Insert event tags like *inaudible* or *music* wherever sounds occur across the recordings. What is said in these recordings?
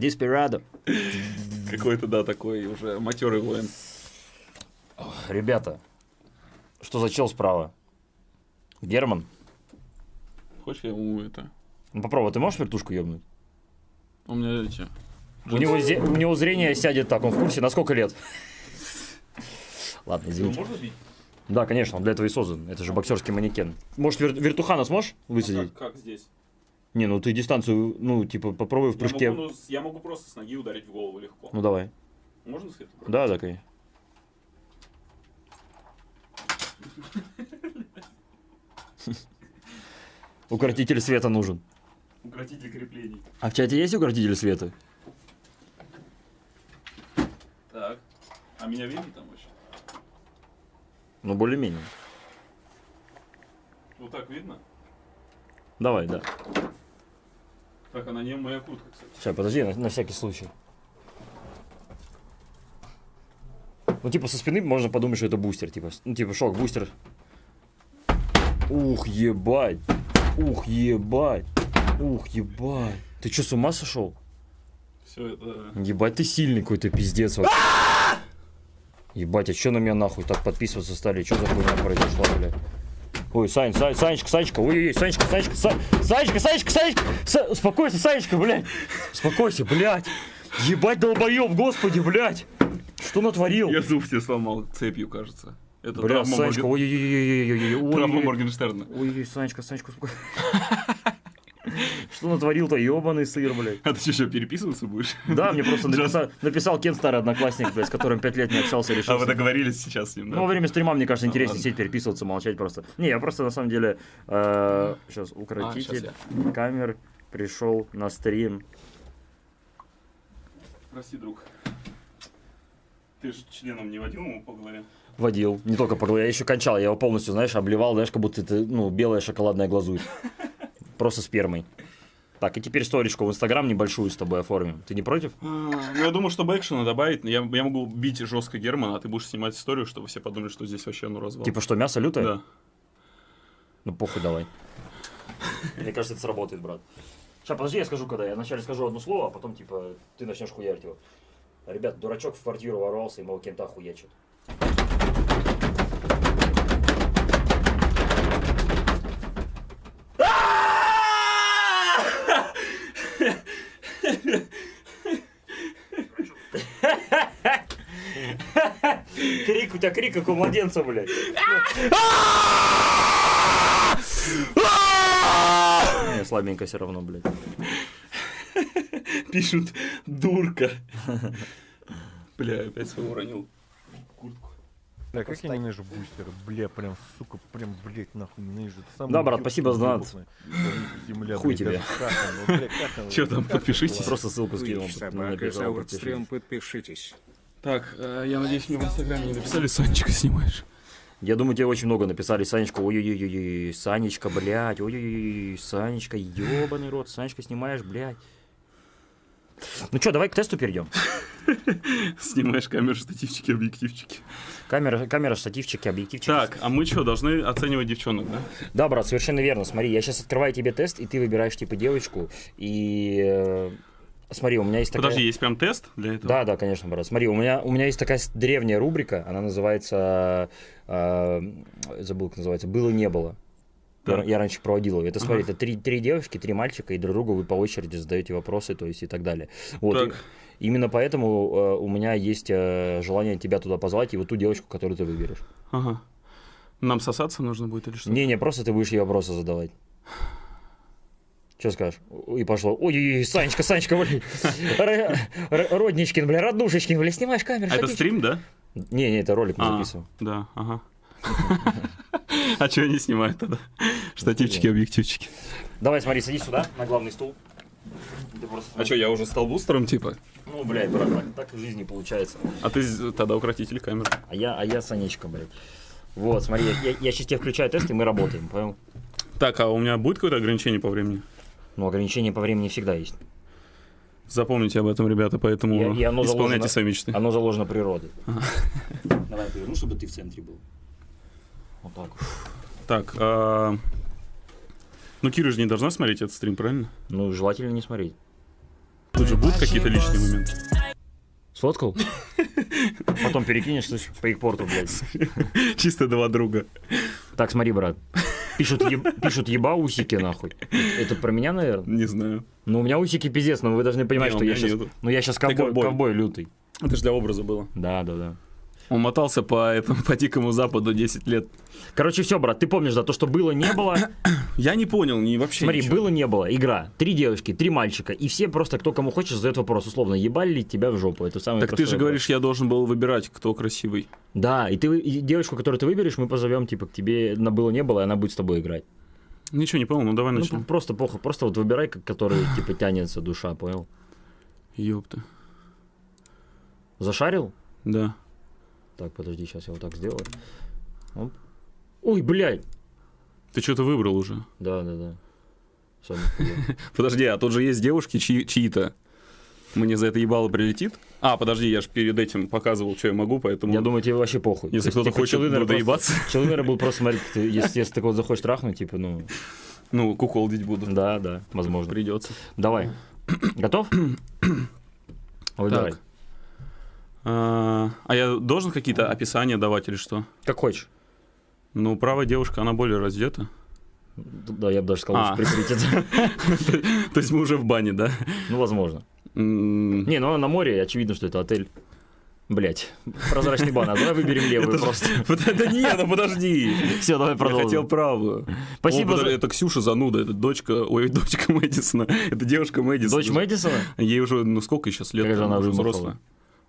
Диспирадо. Какой-то, да, такой уже матерый воин. Ребята, что за чел справа? Герман? Хочешь, я ему это... Ну попробуй, ты можешь вертушку ебнуть? У меня эти... У него, зе- у него зрение сядет так, он в курсе, на сколько лет? Ладно, извините. можно бить? Да, конечно, он для этого и создан. Это же боксерский манекен. Может, вер- вертухана сможешь высадить? как, здесь? Не, ну ты дистанцию, ну, типа, попробуй в прыжке. Я могу, ну, я могу просто с ноги ударить в голову легко. Ну, давай. Можно с этого? Да, да, конечно. Укротитель света нужен. Укротитель креплений. А в чате есть укротитель света? Так. А меня видно там вообще? Ну, более-менее. Вот так видно? Давай, да. Так, а на нем моя куртка, кстати. Сейчас, подожди, на, на всякий случай. Ну, типа, со спины можно подумать, что это бустер, типа, ну, типа, шок, бустер. Ух, ебать. Ух, ебать. Ух, ебать. Ты что, с ума сошел? Все это... Ебать, ты сильный какой-то пиздец вообще. Ебать, а что на меня нахуй так подписываться стали? Что за хуйня произошла, блядь? Ой, Сань, Сань, Санечка, Санечка, ой-ой-ой, Санечка, Санечка, Са- Санечка, Санечка, Санечка, Са- успокойся, Санечка, блядь, успокойся, блядь, ебать, долбоеб, господи, блядь, что натворил? Я зуб себе сломал цепью, кажется. Это Бля, Санечка, Морген- ой-ой-ой-ой-ой-ой, травма ой Моргенштерна. ой Санечка, Санечка, успокойся. *laughs* Что натворил-то, ебаный сыр, блядь. А ты что, еще переписываться будешь? Да, мне просто написал, написал Кен, старый одноклассник, блядь, с которым пять лет не общался, решил. А вы договорились сейчас с ним, Ну, во да? время стрима, мне кажется, интереснее сидеть, переписываться, молчать просто. Не, я просто, на самом деле, э, сейчас, А, укротитель щас камер пришел на стрим. Прости, друг. Ты же членом не водил ему по голове? Водил, не только по голове, я еще кончал, я его полностью, знаешь, обливал, знаешь, как будто это, ну, белая шоколадная глазурь. *laughs* Просто спермой. Так, и теперь сторичку в Инстаграм небольшую с тобой оформим. Ты не против? А, Ну, я думаю, чтобы экшена добавить, я, я могу бить жестко Германа, а ты будешь снимать историю, чтобы все подумали, что здесь вообще ну развал. Типа что, мясо лютое? Да. Ну, похуй, давай. Мне кажется, это сработает, брат. Сейчас, подожди, я скажу, когда. Я вначале скажу одно слово, а потом, типа, ты начнешь хуярить его. Ребят, дурачок в квартиру ворвался, и моего кента хуячит. Тебя крик, как у младенца, блядь. Не, слабенько все равно, блядь. *laughs* Пишут дурка. Бля, опять свою уронил. Куртку. Да, как я ненавижу бустеры, бля, прям, сука, прям, блядь, нахуй ненавижу. Самый Да, брат, спасибо за донат. Хуй тебе. Чё там, подпишитесь. Просто ссылку скинул. Ну, собака, подпишитесь. Так, э, я надеюсь, мне в инстаграме не написали, Санечка снимаешь. Я думаю, тебе очень много написали. Санечка, ой-ой-ой, Санечка, блядь, ой-ой-ой, Санечка, ебаный рот, Санечка, снимаешь, блядь. Ну что, давай к тесту перейдем. *laughs* Снимаешь камеры, штативчики, объективчики. Камера, камера, штативчики, объективчики. Так, а мы что, должны оценивать девчонок, да? Да, брат, совершенно верно. Смотри, я сейчас открываю тебе тест, и ты выбираешь типа девочку. И э, смотри, у меня есть такая. Подожди, есть прям тест для этого? Да, да, конечно, брат. Смотри, у меня, у меня есть такая древняя рубрика, она называется, э, забыл, как называется, «Было, не было». Я, Так. я раньше проводил ее. Это, смотри, Ага. это три, три девушки, три мальчика, и друг другу вы по очереди задаете вопросы, то есть и так далее. Вот. Так. и- именно поэтому э, у меня есть э, желание тебя туда позвать и вот ту девочку, которую ты выберешь. Ага. Нам сосаться нужно будет или что? Не-не, просто ты будешь ей вопросы задавать. Что скажешь? И пошло. Ой-ой-ой, Санечка, Санечка, блин. Родничкин, бля, роднушечкин, бля, снимаешь камеру. А это стрим, да? Не-не, это ролик мы А, записываем. Да, ага. А что они снимают тогда? Штативчики, объективчики. Давай, смотри, садись сюда, на главный стул. А что, я уже стал бустером, типа? Ну, блядь, брат, так, так в жизни получается. А ты тогда укротитель камер. А я, а я Санечка, блядь. Вот, смотри, я, я, я сейчас тебе включаю тест, и мы работаем, понял? Так, а у меня будет какое-то ограничение по времени? Ну, ограничения по времени всегда есть. Запомните об этом, ребята, поэтому И- и оно исполняйте заложено- свои мечты. Оно заложено природой. *laughs* Давай поверну, чтобы ты в центре был. Вот так. Так, а... ну Кира же не должна смотреть этот стрим, правильно? Ну, желательно не смотреть. Тут же будут какие-то личные моменты. Сфоткал? Потом перекинешь слышь, по их порту, блядь. *laughs* Чисто два друга. Так, смотри, брат. Пишут, еб- пишут еба усики, нахуй. Это про меня, наверное? Не знаю. Ну, у меня усики пиздец, но вы должны понимать, Не, что я сейчас... Ну, я сейчас ковбой, ковбой. ковбой лютый. Это же для образа было. Да, да, да. Он мотался по этому *laughs* по дикому западу 10 лет. Короче, все, брат, ты помнишь, да, то, что было, не было. *clears throat* Я не понял, не вообще Смотри, ничего. было, не было. Игра. Три девочки, три мальчика. И все просто, кто кому хочет, задает вопрос. Условно, ебали ли тебя в жопу? Это самый Так ты же вопрос. говоришь, я должен был выбирать, кто красивый. Да, и ты и девочку, которую ты выберешь, мы позовем, типа, к тебе на было, не было, и она будет с тобой играть. Ничего не понял, ну давай Ну, начнем. просто похуй. Просто вот выбирай, который, *sighs* типа, тянется душа, понял? Ёпта. Зашарил? Да. Так, подожди, сейчас я вот так сделаю. Оп. Ой, блядь. Ты что-то выбрал уже. Да, да, да. *laughs* Нихуя. Подожди, а тут же есть девушки чьи- чьи-то. Мне за это ебало прилетит? А, подожди, я же перед этим показывал, что я могу, поэтому... Я думаю, тебе вообще похуй. Если кто-то типа, хочет ну, доебаться. наверное, будут просто *laughs* *laughs* смотреть, если, если ты кого захочешь трахнуть, типа, ну, Ну, куколдить буду. да, да, возможно. Придется. Давай. Готов? *coughs* Выбирай. Так. А, а я должен какие-то описания давать или что? Как хочешь. Ну, правая девушка, она более раздета. Да, я бы даже сказал, А. лучше прикрыть это. *laughs* То есть мы уже в бане, да? Ну, возможно. Не, ну на море, очевидно, что это отель. Блять, прозрачный бан, а давай выберем *laughs* левую просто. *laughs* Да не, ну подожди. Все, давай Я хотел продолжим. правую. Спасибо О, подожди, за- Это Ксюша зануда, это дочка, ой, дочка Мэдисона. Это девушка Мэдисона. Дочь Мэдисона? Ей уже, ну сколько сейчас лет? Какая же она уже взрослая.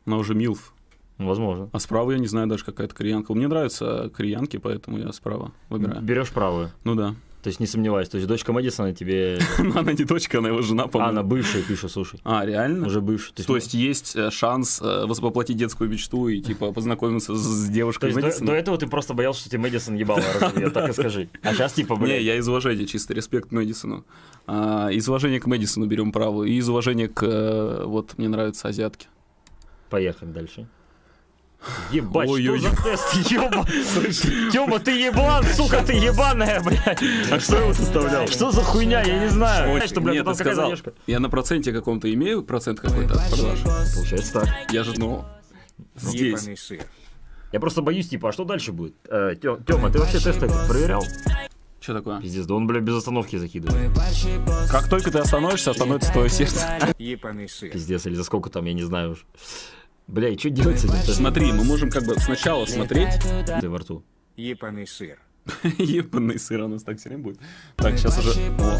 Она уже милф. Ну, Возможно. А справа я не знаю даже какая-то кореянка. Мне нравятся кореянки, поэтому я справа выбираю. Берешь правую. Ну да. То есть не сомневайся. То есть дочка Мэдисона тебе... *laughs* Но она не дочка, она его жена, А, по-моему. она бывшая, пишет, слушай. А, реально? Уже бывшая. То есть есть э, шанс э, воплотить детскую мечту и типа познакомиться с- с То девушкой есть до, до этого ты просто боялся, что тебе Мэдисон ебало разобьет, так и скажи. А сейчас типа, Не, блядь, я из уважения, чисто респект Мэдисону. А, из уважения к Мэдисону берем правую. И из уважения к... э, вот, мне нравятся азиатки. Поехали дальше. Ебать, Ой-ой-ой. что за тест, *laughs* ёба? Тёма, ты еблан, сука, ты ебаная, блядь. А кто его составлял? Что за хуйня, я не знаю. Очень- Что, блядь, Нет, ты сказал, задержка? я на проценте каком-то имею процент какой-то от продаж. Получается так. Я же, ну, здесь. Ебаный сыр. Я просто боюсь, типа, а что дальше будет? Э, Тё- Тёма, ты вообще тесты проверял? Что такое? Пиздец, да он, бля, без остановки закидывает. Как только ты остановишься, остановится твое сердце. Ебаный сыр. Пиздец, или за сколько там, я не знаю уж. Бля, и что делать с этим? Смотри, мы можем как бы сначала смотреть. Ты во рту. Ебаный сыр. *laughs* Ебаный сыр у нас так все время будет. Так, сейчас уже... О.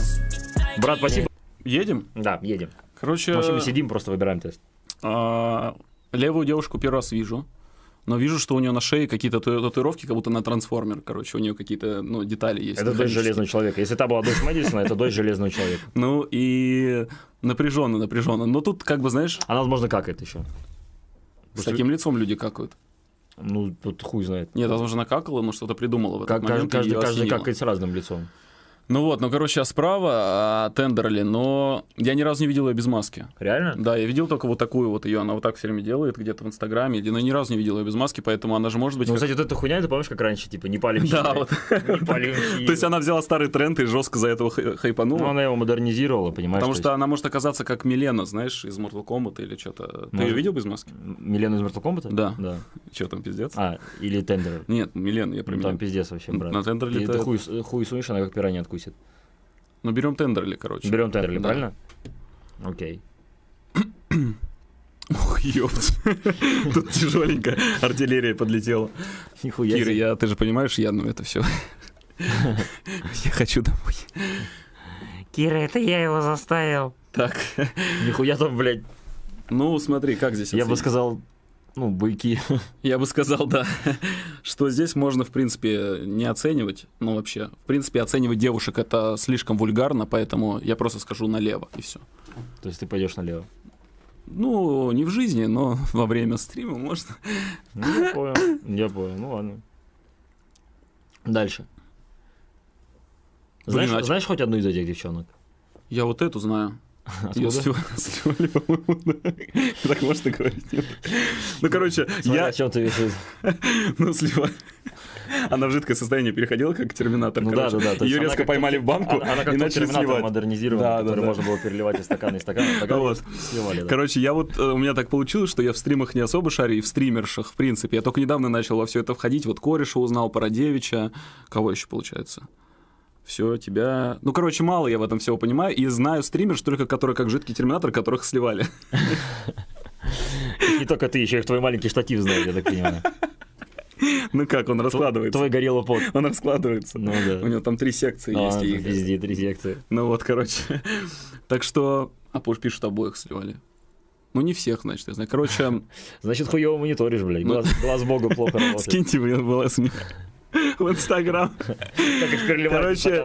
Брат, спасибо. Едем? Да, едем. Короче, Вообще мы сидим, просто выбираем тест. а, левую девушку первый раз вижу. Но вижу, что у нее на шее какие-то тату- татуировки, как будто на трансформер. Короче, у нее какие-то ну, детали есть. Это дочь. Железного Человека. Если та была дочь Мэдисона, это дочь Железного Человека. Ну и напряженно, напряженно. Но тут, как бы, знаешь, Она, возможно, какает еще. С таким лицом люди какают. Ну, тут хуй знает. Нет, возможно, накакала, но что-то придумала в этот Как, каждый, момент. каждый, каждый какает с разным лицом. Ну вот, ну, короче, а справа а, Тендерли, но я ни разу не видел ее без маски. Реально? Да, я видел только вот такую вот ее, она вот так все время делает где-то в Инстаграме, но ни разу не видел ее без маски, поэтому она же может быть... Ну, как- кстати, вот эта хуйня, ты помнишь, как раньше, типа, не палим Да, вот. *laughs* Не палим. *laughs* То есть она взяла старый тренд и жестко за этого хай- хайпанула. Ну, она его модернизировала, понимаешь? Потому то что она может оказаться как Милена, знаешь, из Mortal Kombat или что-то. Ты ее видел без маски? Милена из Mortal Kombat? Да. Да. Что там, пиздец? А, или Тендер. Нет, Милена, я про Ну, там пиздец вообще, брат. На Тендер И ты хуй сунешь, она как пиранья откусит. Ну, берем Тендерли, короче. Берем Тендерли, Да. правильно? Окей. *coughs* Ох, ёпт. *laughs* Тут тяжеленько артиллерия подлетела. Нихуя Кира, себе. я, ты же понимаешь, я, ну это все. *laughs* Я хочу домой. Кира, это я его заставил. Так, Нихуя там, блядь. ну смотри, как здесь Я бы сказал, ну, буйки. *laughs* Я бы сказал, да, *laughs* что здесь можно, в принципе, не оценивать, ну вообще, в принципе, оценивать девушек это слишком вульгарно, поэтому я просто скажу налево, и все. То есть ты пойдешь налево. Ну, не в жизни, но *laughs* во время стрима можно. Ну, я понял. Я понял. Ну ладно. Дальше. Блин, Знаешь, а знаешь хоть одну из этих девчонок? Я вот эту знаю. Сливали, *laughs* по-моему, да. *laughs* Так можно говорить? нет? Ну, короче, Я о чем ты решил? *laughs* Ну, слива... Она в жидкое состояние переходила, как терминатор. Ну да, да, да. Ее резко поймали в банку Она, и начали сливать. модернизированный, Да, который да. можно было переливать из стакана, из стакана, в стакан, Вот. сливали, да. Короче, я вот, э, у меня так получилось, что я в стримах не особо шарю, и в стримершах, в принципе. Я только недавно начал во все это входить. Вот Кореша узнал, Парадевича. Кого еще получается? Все, тебя... Ну, короче, мало я в этом всего понимаю. И знаю стримерш только, которые как жидкий терминатор, которых сливали. Не только ты, еще и твой маленький штатив знает, я так понимаю. Ну как, он раскладывается. Твой горело под. Он раскладывается. Ну У да. него там три секции А, есть. и- Везде три секции. Ну вот, короче. Так что... А позже пишут, обоих сливали. Ну, не всех, значит, я знаю. Короче, Значит, хуево мониторишь, блядь. Ну. Глаз, глаз богу плохо *laughs* работает. скиньте мне ВЛС мне в Инстаграм. Короче,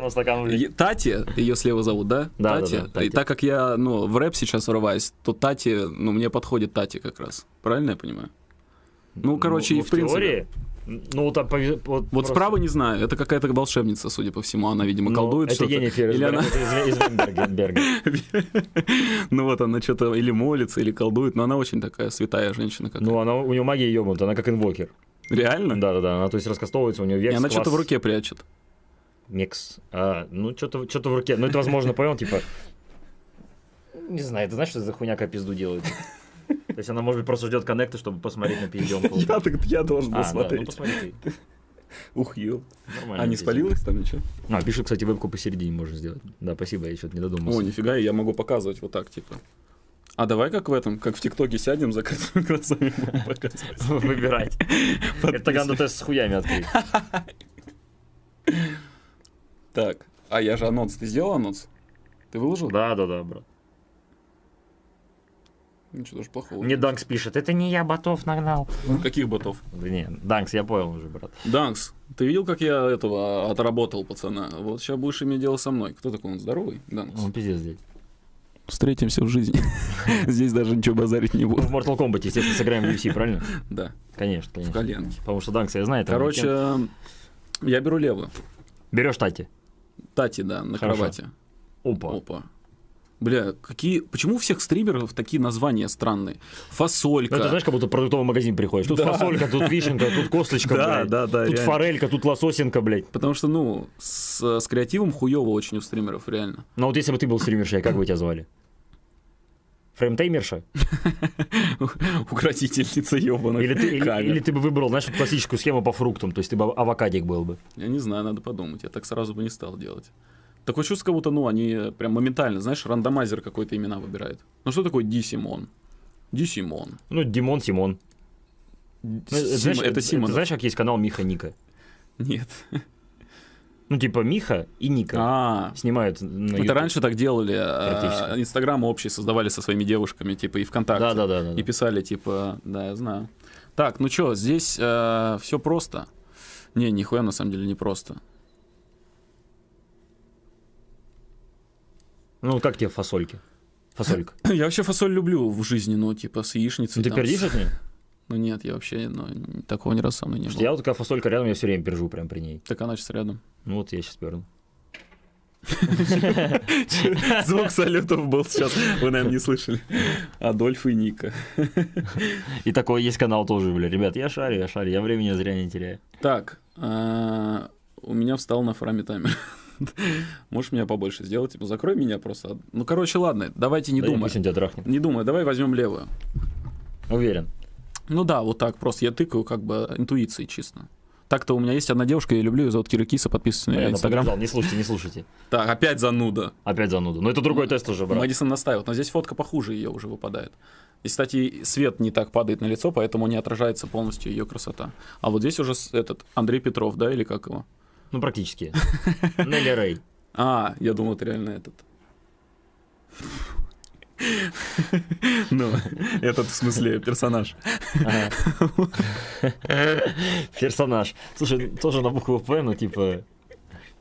Тати, ее слева зовут, да? Да, Тати. И так как я, ну, в рэп сейчас врываюсь, то Тати, ну, мне подходит Тати как раз. Правильно я понимаю? Ну, короче, Ну, и в принципе. теории, ну, там, вот, Вот просто- справа не знаю, это какая-то волшебница, судя по всему, она, видимо, Ну, колдует это что-то. Енифер из, Или она, из, Венгерберга. *laughs* ну вот она что-то или молится, или колдует, но она очень такая святая женщина какая. Ну, она, у нее магия ебнута, она как инвокер. Реально? Да-да-да, она то есть раскастовывается, у нее векс, И она что-то в руке прячет. Микс. А, ну, что-то что в руке. Ну, это, возможно, понял, типа... Не знаю, ты знаешь, что за хуйня как пизду делает? То есть она, может быть, просто ждет коннекта, чтобы посмотреть на пизденку. Я, так, я должен был А, да, ну смотреть. посмотри ты. Ух, ё. Нормально. А не пиздец. спалилась там ничего? А, пишут, кстати, вебку посередине можно сделать. Да, спасибо, я что-то не додумался. О, нифига, я могу показывать вот так, типа. А давай как в этом, как в ТикТоке сядем, закрытыми *laughs* глазами будем показывать. *laughs* Выбирать. Это тест с хуями открыть. *laughs* Так, а я же анонс. Ты сделал анонс? Ты выложил? Да, да, да, брат. Ничего даже плохого. Мне Данкс пишет, это не я ботов нагнал. Каких ботов? Да не, Данкс, я понял уже, брат. Данкс, ты видел, как я этого отработал, пацана? Вот сейчас будешь иметь дело со мной. Кто такой он? Здоровый? Данкс. Он пиздец здесь. Встретимся в жизни. *laughs* Здесь даже ничего базарить не буду. в Mortal Kombat, естественно, сыграем в UFC, правильно? *laughs* Да, Конечно, в конечно. коленке. Потому что Данкса я знаю. Короче, я беру левую. берешь Тати. Тати, да, на кровати. Опа. Опа. Бля, какие... Почему у всех стримеров такие названия странные? Фасолька. Ну, это знаешь, как будто продуктовый магазин приходишь. Тут Да. фасолька, тут вишенка, тут косточка, Да, блядь. да, да, Тут реально. форелька, тут лососинка, блядь. Потому что, ну, с, с креативом хуево очень у стримеров, реально. Ну вот если бы ты был стримершей, как бы тебя звали? Фреймтеймерша? *laughs* Укротительница ебаных Или ты, или, или ты бы выбрал, знаешь, классическую схему по фруктам, то есть ты бы авокадик был бы. Я не знаю, надо подумать. Я так сразу бы не стал делать. Такое чувство, как будто, ну, они прям моментально, знаешь, рандомайзер какой-то имена выбирает. Ну, что такое Ди Симон? Ди Симон. Ну, Димон, Симон. Ну, это, Сима- знаешь, это Симон. знаешь, как есть канал Миха Ника? Нет. *laughs* Ну, типа Миха и Ника А, снимают на это раньше так делали. а. Инстаграм общий создавали со своими девушками, типа, и ВКонтакте. Да, да, да, да. И писали, типа, да, я знаю. Так, ну что, здесь все просто. Не, нихуя на самом деле не просто. Ну, как тебе фасольки? Фасолька. *clears throat* Я вообще фасоль люблю в жизни, ну, типа, с яичницей. Ты там, пердишь с- от нее? Ну, нет, я вообще, ну, такого ни разу со мной не Потому было. я вот такая фасолька рядом, я все время пержу прям при ней. Так она сейчас рядом. Ну, вот я сейчас перну. *laughs* Звук салютов был сейчас, вы, наверное, не слышали. Адольф и Ника. И такой есть канал тоже, бля. Ребят, я шарю, я шарю, я времени зря не теряю. Так, а, у меня встал на фраме таймер. *laughs* Можешь меня побольше сделать? Типа, закрой меня просто. Ну, короче, ладно, давайте не Да думай. Пусть он тебя трахнет. Не думай, давай возьмем левую. Уверен. Ну да, вот так, просто я тыкаю как бы интуицией чисто. Так-то у меня есть одна девушка, я люблю ее зовут Кира Киса, подписывайтесь на ее Понятно, инстаграм. Не слушайте, не слушайте. *laughs* Так, опять зануда. Опять зануда. Но это другой тест уже, брат. Мэдисон настаивает, но здесь фотка похуже ее уже выпадает. И, кстати, свет не так падает на лицо, поэтому не отражается полностью ее красота. А вот здесь уже этот Андрей Петров, да, или как его? Ну, практически. *laughs* Нелли Рэй. А, я думал, это реально этот. *laughs* Ну, этот в смысле персонаж. *laughs* Персонаж. Слушай, тоже на букву П, ну, типа...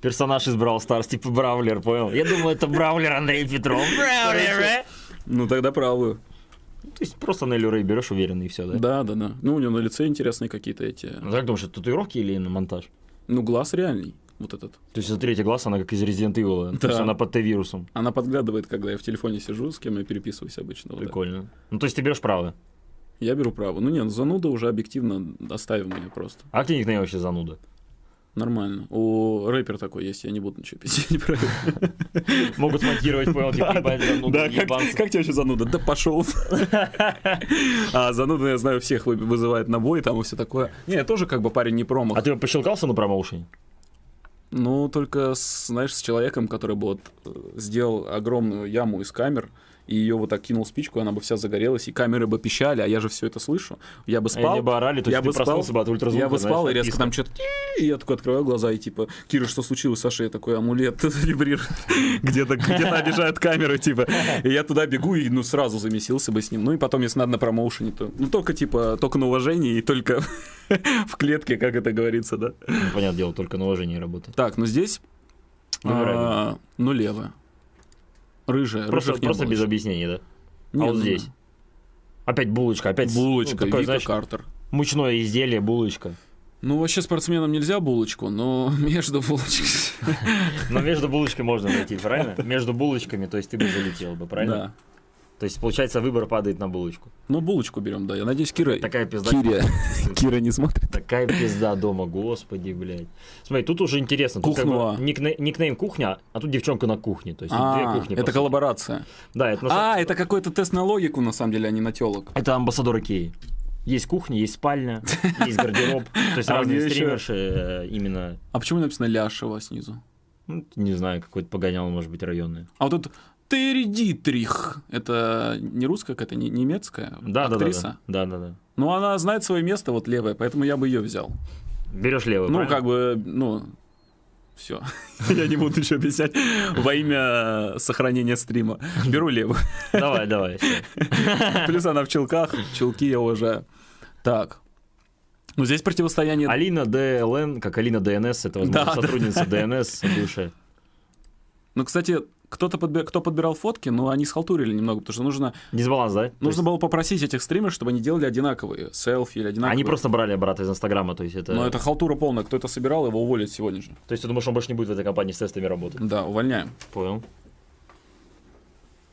Персонаж из Brawl Stars, типа Бравлер, понял? Я думаю, это Бравлер Андрей Петров. Бравлер? Ну, тогда правую. То есть просто Нелли Рэй берешь уверенно и все, да? Да, да, да. Ну, у него на лице интересные какие-то эти... Ну, как думаешь, это татуировки или на монтаж? Ну, глаз реальный. вот этот. То есть это третий глаз, она как из Resident Evil. То Да. есть она под Т-вирусом. Она подглядывает, когда я в телефоне сижу, с кем я переписываюсь обычно. вот. Прикольно. Ну, то есть ты берешь право. Я беру право. Ну нет, зануда уже объективно оставим мне просто. А тебе никнейм вообще зануда? Нормально. У рэпер такой есть, я не буду ничего писать. не *laughs* про это. *laughs* Могут смонтировать, понял, типа, ебать, зануда, Да, как, как тебе вообще зануда? Да пошел. *laughs* А зануда, я знаю, всех вы- вызывает на бой, там и все такое. Не, я тоже как бы парень не промах. А ты пощелкался на промоушене? Ну, только, с, знаешь, с человеком, который бы вот э, сделал огромную яму из камер, и ее вот так кинул спичку, и она бы вся загорелась, и камеры бы пищали, а я же все это слышу. Я бы спал. Они бы орали, то я ты бы спал, проснулся бы от ультразвука, Я бы знаешь, спал, и резко там что-то... И я такой открываю глаза, и типа, Кира, что случилось, Саша? Я такой, амулет *laughs* вибрирует. Где-то где обижают камеры, типа. И я туда бегу, и ну сразу замесился бы с ним. Ну и потом, если надо на промоушене, то... Ну только типа, только на уважение и только *laughs* в клетке, как это говорится, да? Ну, понятное дело, только на уважении работает. Так, ну здесь... Выбирай. Ну. Рыжая. Просто, рыжих просто без объяснений, да? Не, а вот ну, здесь? Опять булочка, опять с- Булочка, ну, такое, Вика знаешь, Картер. мучное изделие, булочка. Ну, вообще спортсменам нельзя булочку, но *laughs* между булочкой... Но между булочкой можно найти, правильно? *laughs* Между булочками, то есть ты бы залетел бы, правильно? Да. То есть, получается, выбор падает на булочку. Ну, булочку берем, да. Я надеюсь, Кира... Такая пизда. Киря. *laughs* Кира не смотрит. Такая пизда дома, господи, блядь. Смотри, тут уже интересно. Тут как бы Кухнула. никне- никнейм кухня, а тут девчонка на кухне. То есть тут две А, кухни. это коллаборация. Да, это, А, это какой-то тест на логику, на самом деле, а не на телок. это амбассадор Икеи. Есть кухня, есть спальня, *laughs* есть гардероб. То есть А разные стримерши э, именно, А почему написано Ляшева снизу? ну, не знаю, какой-то погонял, может быть, районный. А вот тут Теридитрих. Это не русская какая-то, не немецкая Да, да, да, актриса? да. Да, да, да. Ну, она знает свое место, вот левое, поэтому я бы ее взял. Берешь левый, Ну, правильно? как бы, ну, все. *laughs* Я не буду еще объяснять во имя сохранения стрима. Беру левую. Давай, давай. *laughs* Плюс она в челках. Челки я уважаю. Так. Ну, здесь противостояние... Алина ДЛН, как Алина ДНС, это, возможно, Да, да. сотрудница ДНС бывшая. Ну, кстати, кто-то подби- кто подбирал фотки, но они схалтурили немного, потому что нужно, Дисбаланс, да? Нужно есть было попросить этих стримеров, чтобы они делали одинаковые селфи или одинаковые. Они просто брали обратно из Инстаграма, то есть это... Но это халтура полная. Кто это собирал, его уволят сегодня же. То есть ты думаешь, он больше не будет в этой компании с тестами работать? Да, увольняем. Понял.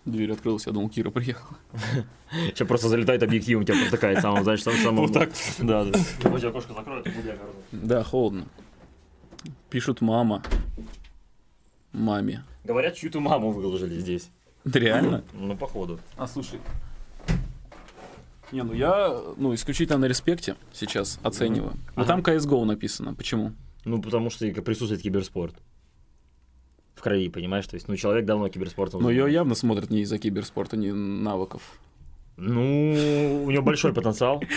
Дверь открылась, я думал, Кира приехала. *laughs* Сейчас просто залетает объективом, тебя протыкает самым, знаешь, сам самым... Вот так. Да, да. Хоть окошко закроют. Да, холодно. Пишут мама. Маме. Говорят, чью-то маму выложили здесь. Реально? Ну, походу. А слушай. Не, ну я, ну, исключительно на респекте сейчас оцениваю. Но там CSGO написано. Почему? Ну, потому что присутствует киберспорт. В крови, понимаешь? То есть, ну, человек давно киберспортом Но ее явно смотрят не из-за киберспорта, не навыков. Ну, у него большой потенциал. *laughs*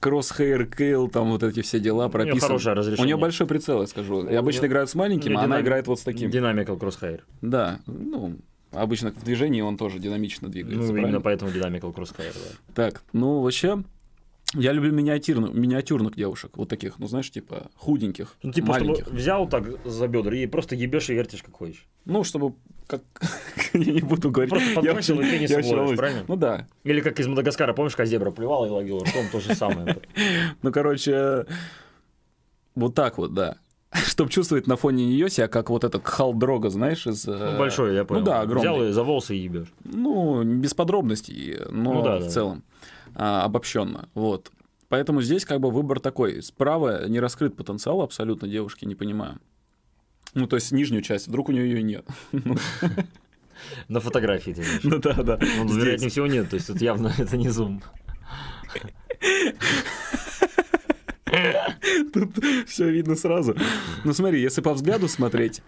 Кроссхейр, кейл, там вот эти все дела прописаны. хорошее У разрешение. нее большой прицел, я скажу. И У обычно играют с маленьким, у а она играет вот с таким. Динамикал кроссхайр. Да, ну, обычно в движении он тоже динамично двигается. Ну, правильно? именно поэтому динамикал кроссхайр, да. Так, ну, вообще, я люблю миниатюрных, миниатюрных девушек, вот таких, ну, знаешь, типа худеньких, Ну, типа, чтобы маленьких. взял так за бедра и просто ебешь и вертишь как хочешь. Ну, чтобы, как, *laughs* я не буду говорить. Просто Я подбросил очень- и пенис я очень ловишь, правильно? Ну да. Или как из Мадагаскара, помнишь, как зебра плевала и ловила ртом, то же самое. *laughs* Ну, короче, вот так вот, да. Чтобы чувствовать на фоне нее себя, как вот этот халдрога, знаешь, из... Ну, большой, я понял. Ну да, огромный. Взял и за волосы и ебешь. Ну, без подробностей, но Ну да, в да. целом а, обобщенно. Вот. Поэтому здесь как бы выбор такой. Справа не раскрыт потенциал абсолютно девушки, не понимаю. Ну, то есть нижнюю часть, вдруг у нее ее нет. На фотографии ты. Ну да, да. Ну, Здесь. вероятнее всего нет, то есть тут явно *laughs* это не зум. Тут все видно сразу. Ну смотри, если по взгляду смотреть.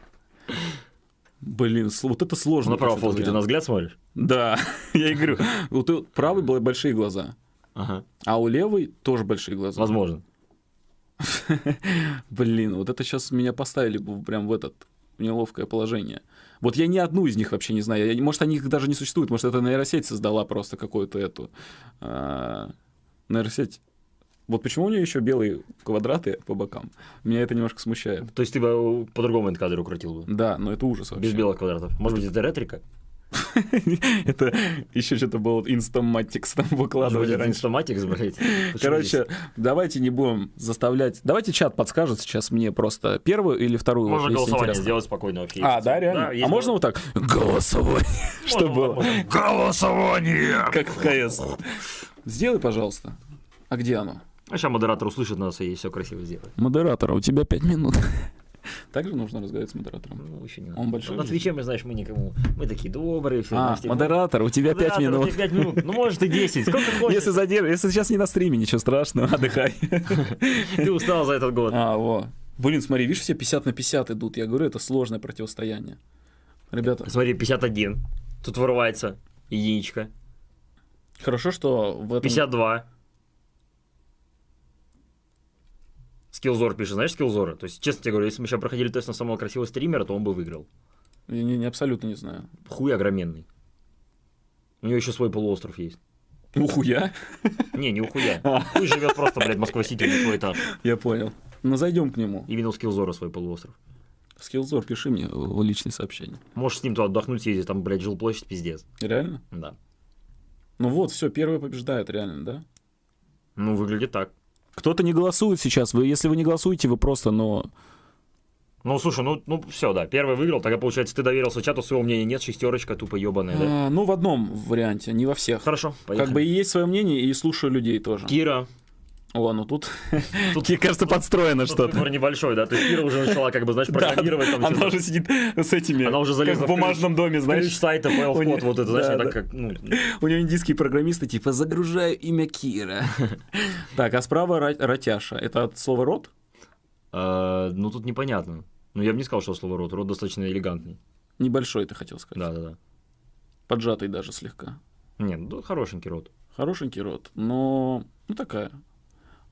Блин, вот это сложно. На почему-то фотке ты на взгляд смотришь? Да, *laughs* я и говорю. Вот у правой были большие глаза, Ага. а у левой тоже большие глаза. Возможно. *laughs* Блин, вот это сейчас меня поставили бы прям в этот в неловкое положение. Вот я ни одну из них вообще не знаю. Я- может, они даже не существуют. Может, это нейросеть создала просто какую-то эту а, нейросеть. Вот почему у нее еще белые квадраты по бокам? Меня это немножко смущает. То есть ты бы по-другому этот кадр укрутил бы. Да, но это ужас вообще. Без белых квадратов. Может быть, это Retrica? Это еще что-то было Instamatix там выкладывали раньше. Инстаматикс, блядь. Короче, давайте не будем заставлять. Давайте чат подскажет сейчас мне просто первую или вторую. Можно голосование сделать спокойно. А, да, реально? а можно вот так? Голосование. *laughs* Что было? Голосование! Как в КС. Сделай, пожалуйста. А где оно? А сейчас модератор услышит нас и все красиво сделает. Модератор, у тебя пять минут. *laughs* Также нужно разговаривать с модератором. Ну, еще не Он большой На же? Твиче мы, знаешь, мы никому... Мы такие добрые, все. А, модератор, у тебя пять минут. 5 минут. Ну, может, и 10. Сколько *laughs* хочешь. Если задерж... если сейчас не на стриме, ничего страшного, *laughs* отдыхай. Ты устал за этот год. А, во. Блин, смотри, видишь, все 50 на 50 идут. Я говорю, это сложное противостояние. Ребята, Смотри, 51. Тут вырывается единичка. хорошо, что в этом... 52. Скиллзор пишет, знаешь Скиллзора? То есть, честно тебе говорю, если мы сейчас проходили тест на самого красивого стримера, то он бы выиграл. Я не, не- абсолютно не знаю. Хуй огроменный. У него еще свой полуостров есть. Ухуя? Не, не у хуя. Хуй живет просто, блядь, Москва-Сити, на свой этаж. Я понял. Ну, зайдем к нему. И винил Скиллзора свой полуостров. Скиллзор, пиши мне в личные сообщения. Можешь с ним туда отдохнуть, съездить, там, блядь, жилплощадь, пиздец. Реально? Да. Ну вот, все, первый побеждает, реально, да? Ну, выглядит так. Кто-то не голосует сейчас. Вы, если вы не голосуете, вы просто, но... Ну, слушай, ну, ну все, да, первый выиграл, тогда, получается, ты доверился чату, своего мнения нет, шестерочка тупо ебаная, да? А, ну, в одном варианте, не во всех. Хорошо, поехали. Как бы и есть свое мнение, и слушаю людей тоже. Кира. О, ну тут, *laughs* Тут, кажется, подстроено что-то. выбор небольшой, да, то есть Кира уже начала, как бы, знаешь, Да, программировать там Она уже сидит с этими, Она уже залезла в в ключ. бумажном доме, Ключ знаешь. сайта, файл нее- код, вот это, знаешь, да, не так да. как, ну, *laughs* У нее индийские программисты, типа, загружаю имя Кира. *laughs* Так, а справа ра- Ратяша. Это от слова рот? э, ну, тут непонятно. Ну, я бы не сказал, что слово рот, рот достаточно элегантный. Небольшой, ты хотел сказать. Да-да-да. Поджатый даже слегка. Нет, ну, хорошенький рот. Хорошенький рот, но... Ну, такая.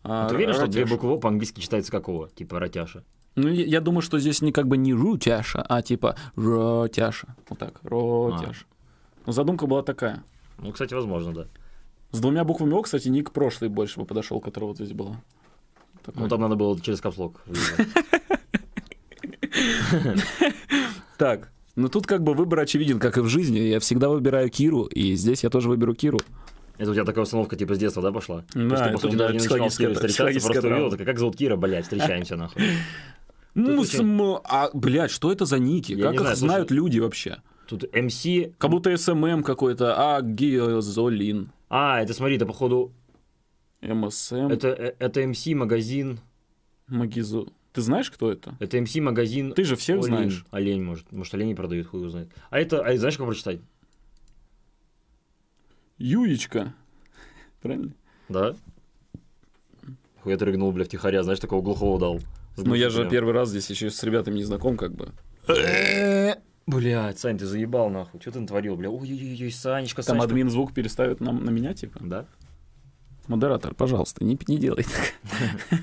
А, А ты уверен, что две буквы «о» по-английски читается какого? Типа Ратяша. Ну, я, думаю, что здесь не как бы не рутяша, а типа ротяша. Вот так, ротяша. Ну, задумка была такая. Ну, кстати, возможно, да. С двумя буквами О, кстати, ник прошлый больше бы подошел, который вот здесь. Такой. Ну, там надо было через капслог. *laughs* Так, ну тут как бы выбор очевиден, как и в жизни. Я всегда выбираю Киру, и здесь я тоже выберу Киру. Это у тебя такая установка типа с детства, да, пошла? То Да, есть ты, по сути, даже не начинал с Кирой психологическая- встречаться, просто увидел, как зовут Кира, блядь, встречаемся, нахуй. Мусм, а, блядь, что это за ники? Я как их знаю, знают слушай. люди вообще? Тут МС... Как будто СММ какой-то, а Гиозолин, А, это, смотри, это, походу, МСМ, это, э, это МС магазин, Магизо. Ты знаешь, кто это? это МС магазин... Ты же всех Олень. знаешь. Олень, может, может, оленей продают, хуй его знает. А это, а знаешь, как прочитать? Юечка. Правильно? Да? Я рыгнул, бля, втихаря, знаешь, такого глухого дал. Ну, я же первый раз здесь еще с ребятами не знаком, как бы. Блядь, Сань, ты заебал, нахуй. Что ты натворил, бля? Ой-ой-ой, Санечка, Там Санечка. админ звук переставит на, на меня, типа. Да? Модератор, пожалуйста, не, не делай так. *laughs*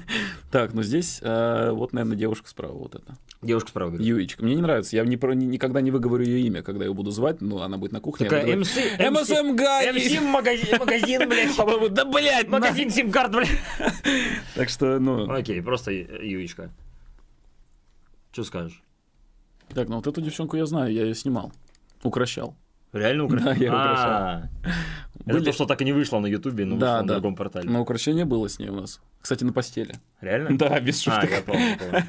Так, ну здесь э, вот, наверное, девушка справа, вот это. Девушка справа говорит. Юечка. Мне не нравится. Я не про, ни- никогда не выговорю ее имя, когда ее буду звать, но она будет на кухне. Такая МС... МСМ Гай! Магазин, магазин, блядь. *laughs* По-моему, да, блядь, Магазин сим-карт, блядь. *laughs* Так что, ну... Окей, просто Ю- Юечка. Что скажешь? Так, ну вот эту девчонку я знаю, я ее снимал. Укращал. Реально украл? Да, я А, Это то, что так и не вышло на Ютубе, но вышло на другом портале. Но украшение было с ней у нас. Кстати, на постели. Реально? Да, без А, шуток. я помню, помню.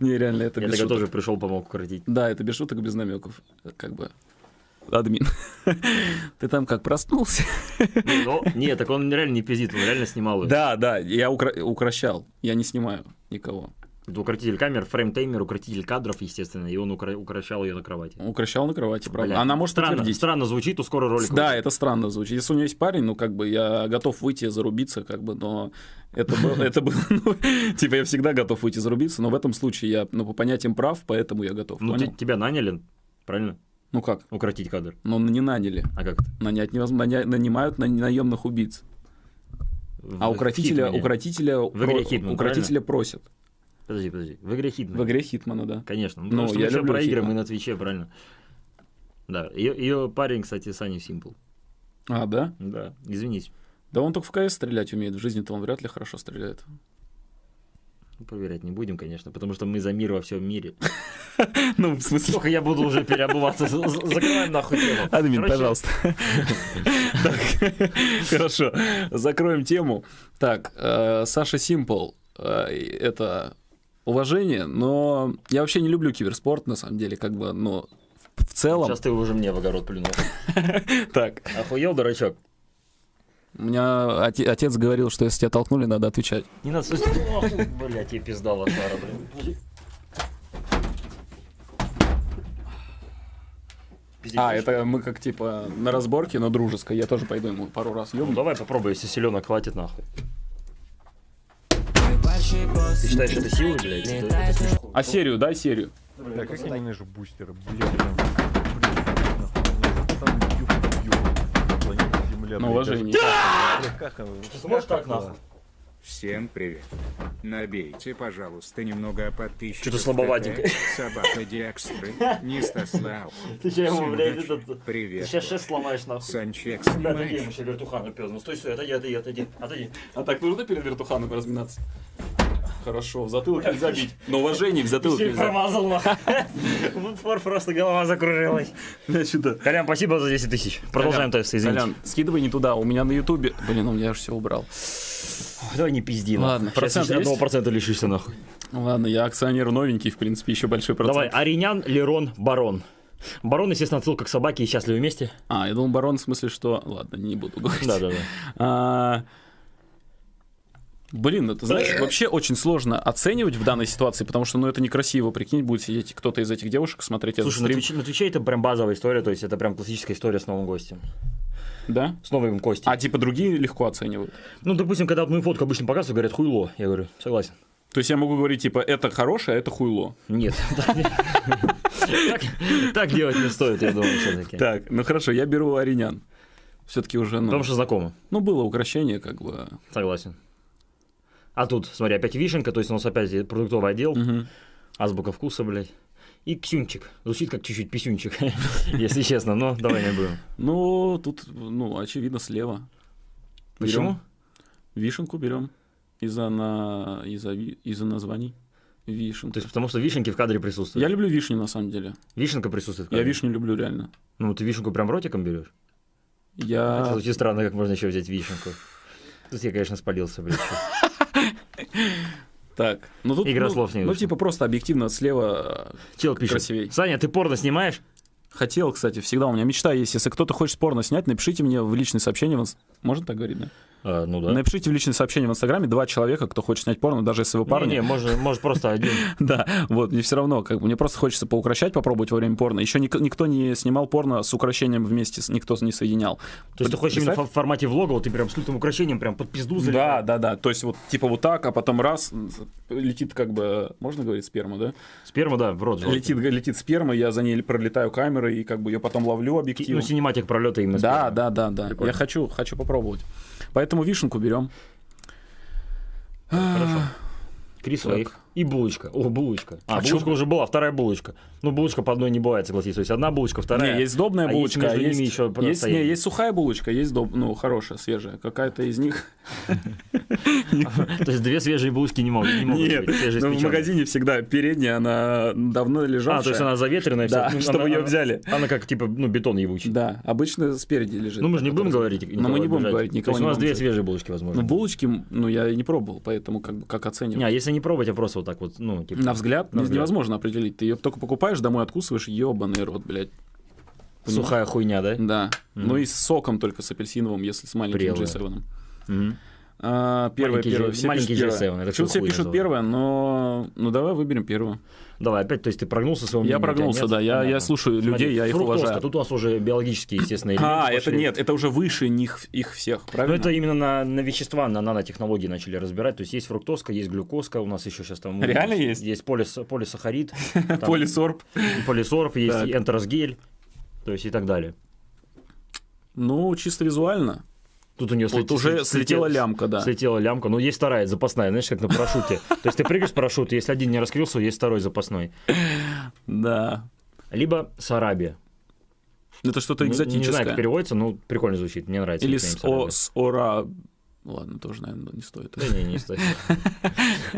Не, реально, это Я без шуток. тоже пришел, помог укоротить. Да, это без шуток, без намеков. Как бы. Админ. *laughs* Ты там как проснулся? Ну, нет, так он реально не пиздит, он реально снимал ее. Да, да, я укра- укращал. Я не снимаю никого. Это укротитель камер, фреймтеймер, укротитель кадров, естественно, и он укра- укращал ее на кровати. Укращал на кровати, правда. Бля, Она может странно, подтвердить. странно звучит, ускоро ролик. Да, это странно звучит. Если у нее есть парень, ну, как бы, я готов выйти зарубиться, как бы, но это было, *laughs* это было, ну, типа, я всегда готов выйти зарубиться, но в этом случае я, ну, по понятиям прав, поэтому я готов, Ну, тебя наняли, правильно? Ну, как? Укротить кадр. Ну, не наняли. А как? Нанять невозможно, нанимают на- наемных убийц. В- А в укротителя, укротителя, игре про- Хитман, укротителя просят. Подожди, подожди. В игре Хитман. В игре Хитмана, да. Конечно. Ну, Ну, потому я мы люблю про игры, мы на Твиче, правильно. Да, ее, ее парень, кстати, Саня Симпл. А, да? Да, извинись. Да он только в КС стрелять умеет, в жизни-то он вряд ли хорошо стреляет. Ну, Проверять не будем, конечно, потому что мы за мир во всем мире. *laughs* Ну, в смысле... Сколько я буду уже переобуваться? Закрываем нахуй тему. Админ, пожалуйста. *laughs* Хорошо, закроем тему. Так, э, Саша Симпл, э, это уважение, но я вообще не люблю киберспорт, на самом деле, как бы, но в целом... Сейчас ты уже мне в огород плюнул. *laughs* Так, Охуел, дурачок? у меня оте- отец говорил, что если тебя толкнули, надо отвечать. Не надо, слушай, блядь, тебе пизда лошара, блин. А, это мы как типа на разборке, но дружеской. Я тоже пойду ему пару раз Ну, ёбну. давай попробуй, если селенок хватит, нахуй. Ты считаешь, это силы, блядь? Это-. А серию, дай серию. Да, как я ненавижу бустеры, блядь, блядь, уважение. как? Ты сможешь так, нахуй? Всем привет. Набейте, пожалуйста, немного подписчиков. Что-то слабоватенько. Собака Диакстры, Нистаслав. *laughs* Ты че ему, блядь, этот... Ты Привет. сейчас шест сломаешь, нахуй. Санчек, Да, отойди, снимаешь? ему еще вертухану пёс. Ну стой, стой, отойди, отойди, отойди, отойди. А так нужно перед вертуханом разминаться? Хорошо, в затылок нельзя бить. На уважение в затылок Ты нельзя. промазал, нахуй. *laughs* В упор просто голова закружилась. Колян, спасибо за 10 тысяч. Продолжаем тест, извините. Колян, скидывай не туда, у меня на ютубе... Блин, ну я же все убрал. Давай не пизди, Ладно, процент еще одного процента лишишься, нахуй. Ладно, я акционер новенький, в принципе, еще большой процент. Давай, Аринян, Лерон, Барон. Барон, естественно, отсылка к собаке и счастливы вместе. А, я думал, барон в смысле, что... Ладно, не буду говорить. Да-да-да. Блин, ну ты знаешь, *laughs* вообще очень сложно оценивать в данной ситуации, потому что, ну, это некрасиво, прикинь, будет сидеть кто-то из этих девушек, смотреть этот Слушай, на стрим. Твиче, на Твиче это прям базовая история, то есть это прям классическая история с новым гостем. Да? С новым Костей. А типа другие легко оценивают. Ну, допустим, когда мою фотку обычно показывают, говорят, хуйло. Я говорю, согласен. То есть я могу говорить, типа, это хорошее, а это хуйло. Нет. Так- Так делать не стоит, я думаю, все-таки. Так, ну хорошо, я беру Аринян. Все-таки уже, ну, Потому что знакомо. ну, было украшение, как бы. Согласен. А тут, смотри, опять вишенка, то есть у нас опять продуктовый отдел, Мгм. азбука вкуса, блядь. И ксюнчик. Звучит как чуть-чуть писюнчик, *laughs* если честно, но давай не будем. Ну, тут, ну, очевидно, слева. Почему? Берем. Вишенку берем из-за на... из-за, из-за названий. Вишенка. То есть потому что вишенки в кадре присутствуют. Я люблю вишню, на самом деле. Вишенка присутствует в Я кадре. вишню люблю реально. Ну, ты вишенку прям ротиком берешь? Я... Звучит странно, как можно еще взять вишенку. Тут я, конечно, спалился, блядь. Так, ну тут... Игра ну, слов не Ну, типа, просто объективно слева э, Чел пишет. Красивей. Саня, ты порно снимаешь? Хотел, кстати, всегда у меня мечта есть. Если кто-то хочет порно снять, напишите мне в. В... инс- Можно так говорить, да? А, ну да. Напишите в личные сообщения в Инстаграме два человека, кто хочет снять порно, даже если вы Не, парни. не, может, может просто один. *laughs* Да, вот, мне все равно, как бы, мне просто хочется поукращать, попробовать во время порно. Еще никто не снимал порно с украшением вместе, никто не соединял. То есть ты хочешь именно в формате влога, вот ты прям с лютым украшением прям под пизду Да, да, да. То есть вот типа вот так, а потом раз летит как бы, можно говорить сперма, да? Сперма, да, в рот. Летит, летит сперма, я за ней пролетаю камерой и как бы ее потом ловлю Ну, объективом. синематик пролета именно Да, да, да, да. Я хочу, хочу попробовать. Поэтому вишенку берем. Хорошо. Так. своих. И булочка. О, булочка. А, А булочка чё? уже была, вторая булочка. Ну, булочка по одной не бывает, согласись. То есть одна булочка, вторая. Не, есть сдобная а булочка, есть а есть, ними еще есть, не, есть сухая булочка, есть доб, ну, хорошая, свежая. Какая-то из них. *laughs* То есть две свежие булочки не могут, не могут Нет, ну, в магазине всегда передняя, она давно лежавшая. А, то есть она заветренная. Да, чтобы ее взяли. Она как, типа, ну, бетон ебучий. Да, обычно спереди лежит. Ну, мы же не будем говорить. Но мы не будем говорить, То никого есть не у нас две свежие булочки, возможно. Ну, булочки, ну, я не пробовал, поэтому как, как оценивать. Не, а если не пробовать, а просто вот так вот, ну, типа... На взгляд. невозможно определить. Ты ее только покупаешь, домой откусываешь, ебаный рот, блядь. Понимаешь? Сухая хуйня, да? Да. Мгм. Ну и с соком только с апельсиновым, если с маленьким Прелая. G7. Мгм. А, первое, Маленький первое. G- Все маленький пишут G7, первое. это Почему все пишут называют. первое, но... Ну давай выберем первое. Давай, опять, то есть ты прогнулся своего Я мнения, тебя прогнулся, нет? да, я, я слушаю Смотри, людей, я их уважаю. Тут у нас уже биологические, естественно, элементы А, это нет, это уже выше них, их всех, Ну, правильно? это именно на, на вещества, на нанотехнологии начали разбирать. То есть есть фруктозка, есть глюкозка, у нас еще сейчас там... Реально есть? Есть полис, полисахарид, *laughs* Полисорб. полисорб, есть энтеросгель, то есть и так далее. Ну, чисто визуально. Тут у нее Вот уже слетела лямка, да. Слетела лямка. Ну, есть вторая, запасная, знаешь, как на парашюте. То есть ты прыгаешь с парашюта, если один не раскрылся, есть второй запасной. Да. Либо сарабия. Это что-то Не- Не, знаю, экзотическое. как переводится, но прикольно звучит, мне нравится. Или о, с ора... Ладно, тоже, наверное, не стоит. Да не, не стоит.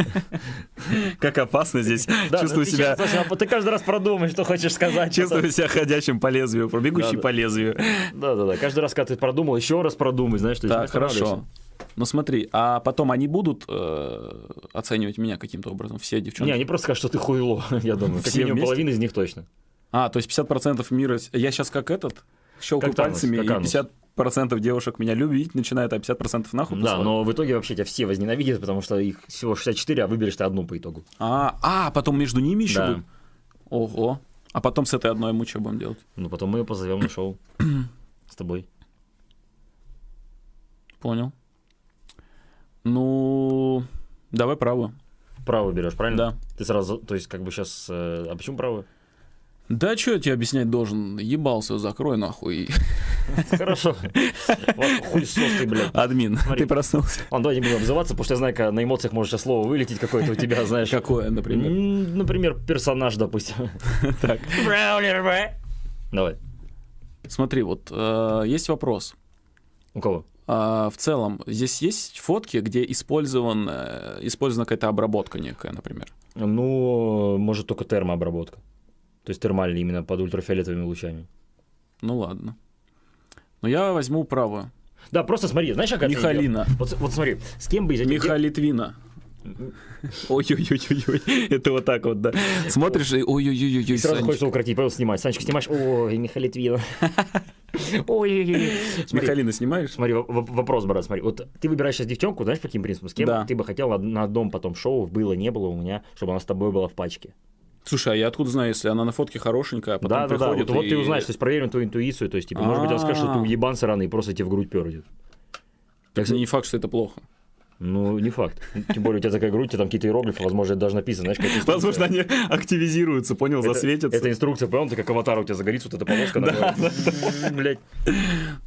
*laughs* Как опасно здесь. Чувствую ну ты себя... а ты каждый раз продумай, что хочешь сказать. Чувствую себя ходячим по лезвию, бегущий Да-да. по лезвию. Да, да, да. Каждый раз, когда ты продумал, еще раз продумай, знаешь, что Так, хорошо. Ну смотри, а потом они будут э, оценивать меня каким-то образом, все девчонки? Не, они просто скажут, что ты хуйло, *laughs* я думаю. Как Все минимум вместе? половина из них точно. А, то есть 50% мира... Я сейчас как этот, щелкаю Как пальцами, как и Анус. 50% девушек меня любить начинают, а 50% нахуй Да, но в итоге вообще тебя все возненавидят, потому что их всего 64, а выберешь ты одну по итогу. А, а, потом между ними еще Да. будет? Ого. А потом с этой одной мы что будем делать? Ну, потом мы ее позовем на шоу. *clears throat* С тобой. Понял. Ну, давай правую. Право берешь, правильно? Да. Ты сразу, то есть, как бы сейчас... А почему право? Да что я тебе объяснять должен? Ебался, закрой нахуй. Хорошо. Вот Хуй сос ты, блядь. Админ, Смотри. ты проснулся. Ладно, давай не будем обзываться, потому что я знаю, когда на эмоциях может сейчас слово вылететь какое-то у тебя, знаешь. Какое, например? М, Например, персонаж, допустим. *laughs* Так, Давай. смотри, вот э, есть вопрос. У кого? А, в целом, здесь есть фотки, где использован, э, использована какая-то обработка некая, например. Ну, может, только термообработка. То есть термальная именно под ультрафиолетовыми лучами. Ну ладно. Но я возьму правую. Да, просто смотри, знаешь, как Михалина. Вот, вот смотри, с кем бы из этих... Миха Литвина. Ой-ой-ой-ой, это вот так вот, да. Смотришь и ой-ой-ой-ой, сразу Санечка. хочется укротить, пойдем снимать. Санечка, снимаешь? Ой, Михаил Литвинов. Ой-ой-ой. Михалина снимаешь? Смотри, вопрос, брат, смотри. Вот ты выбираешь сейчас девчонку, знаешь, по каким принципам? С кем Да. ты бы хотел на- на одном потом шоу, было, не было у меня, чтобы она с тобой была в пачке? Слушай, а я откуда знаю, если она на фотке хорошенькая, а потом Да, да, да. приходит Вот, вот и- ты узнаешь, то есть проверим твою интуицию, то есть, типа, может быть, он скажет, что ты А. уебан сраный и просто тебе в грудь пердит. Так не факт, что это плохо. Ну, не факт. Тем более у тебя такая грудь, у тебя там какие-то иероглифы, возможно, это даже написано, знаешь, инструкция. Возможно, они активизируются, понял, Это- засветятся. Это инструкция, понял, ты как аватар у тебя загорится, вот эта полоска. говорит, Блядь.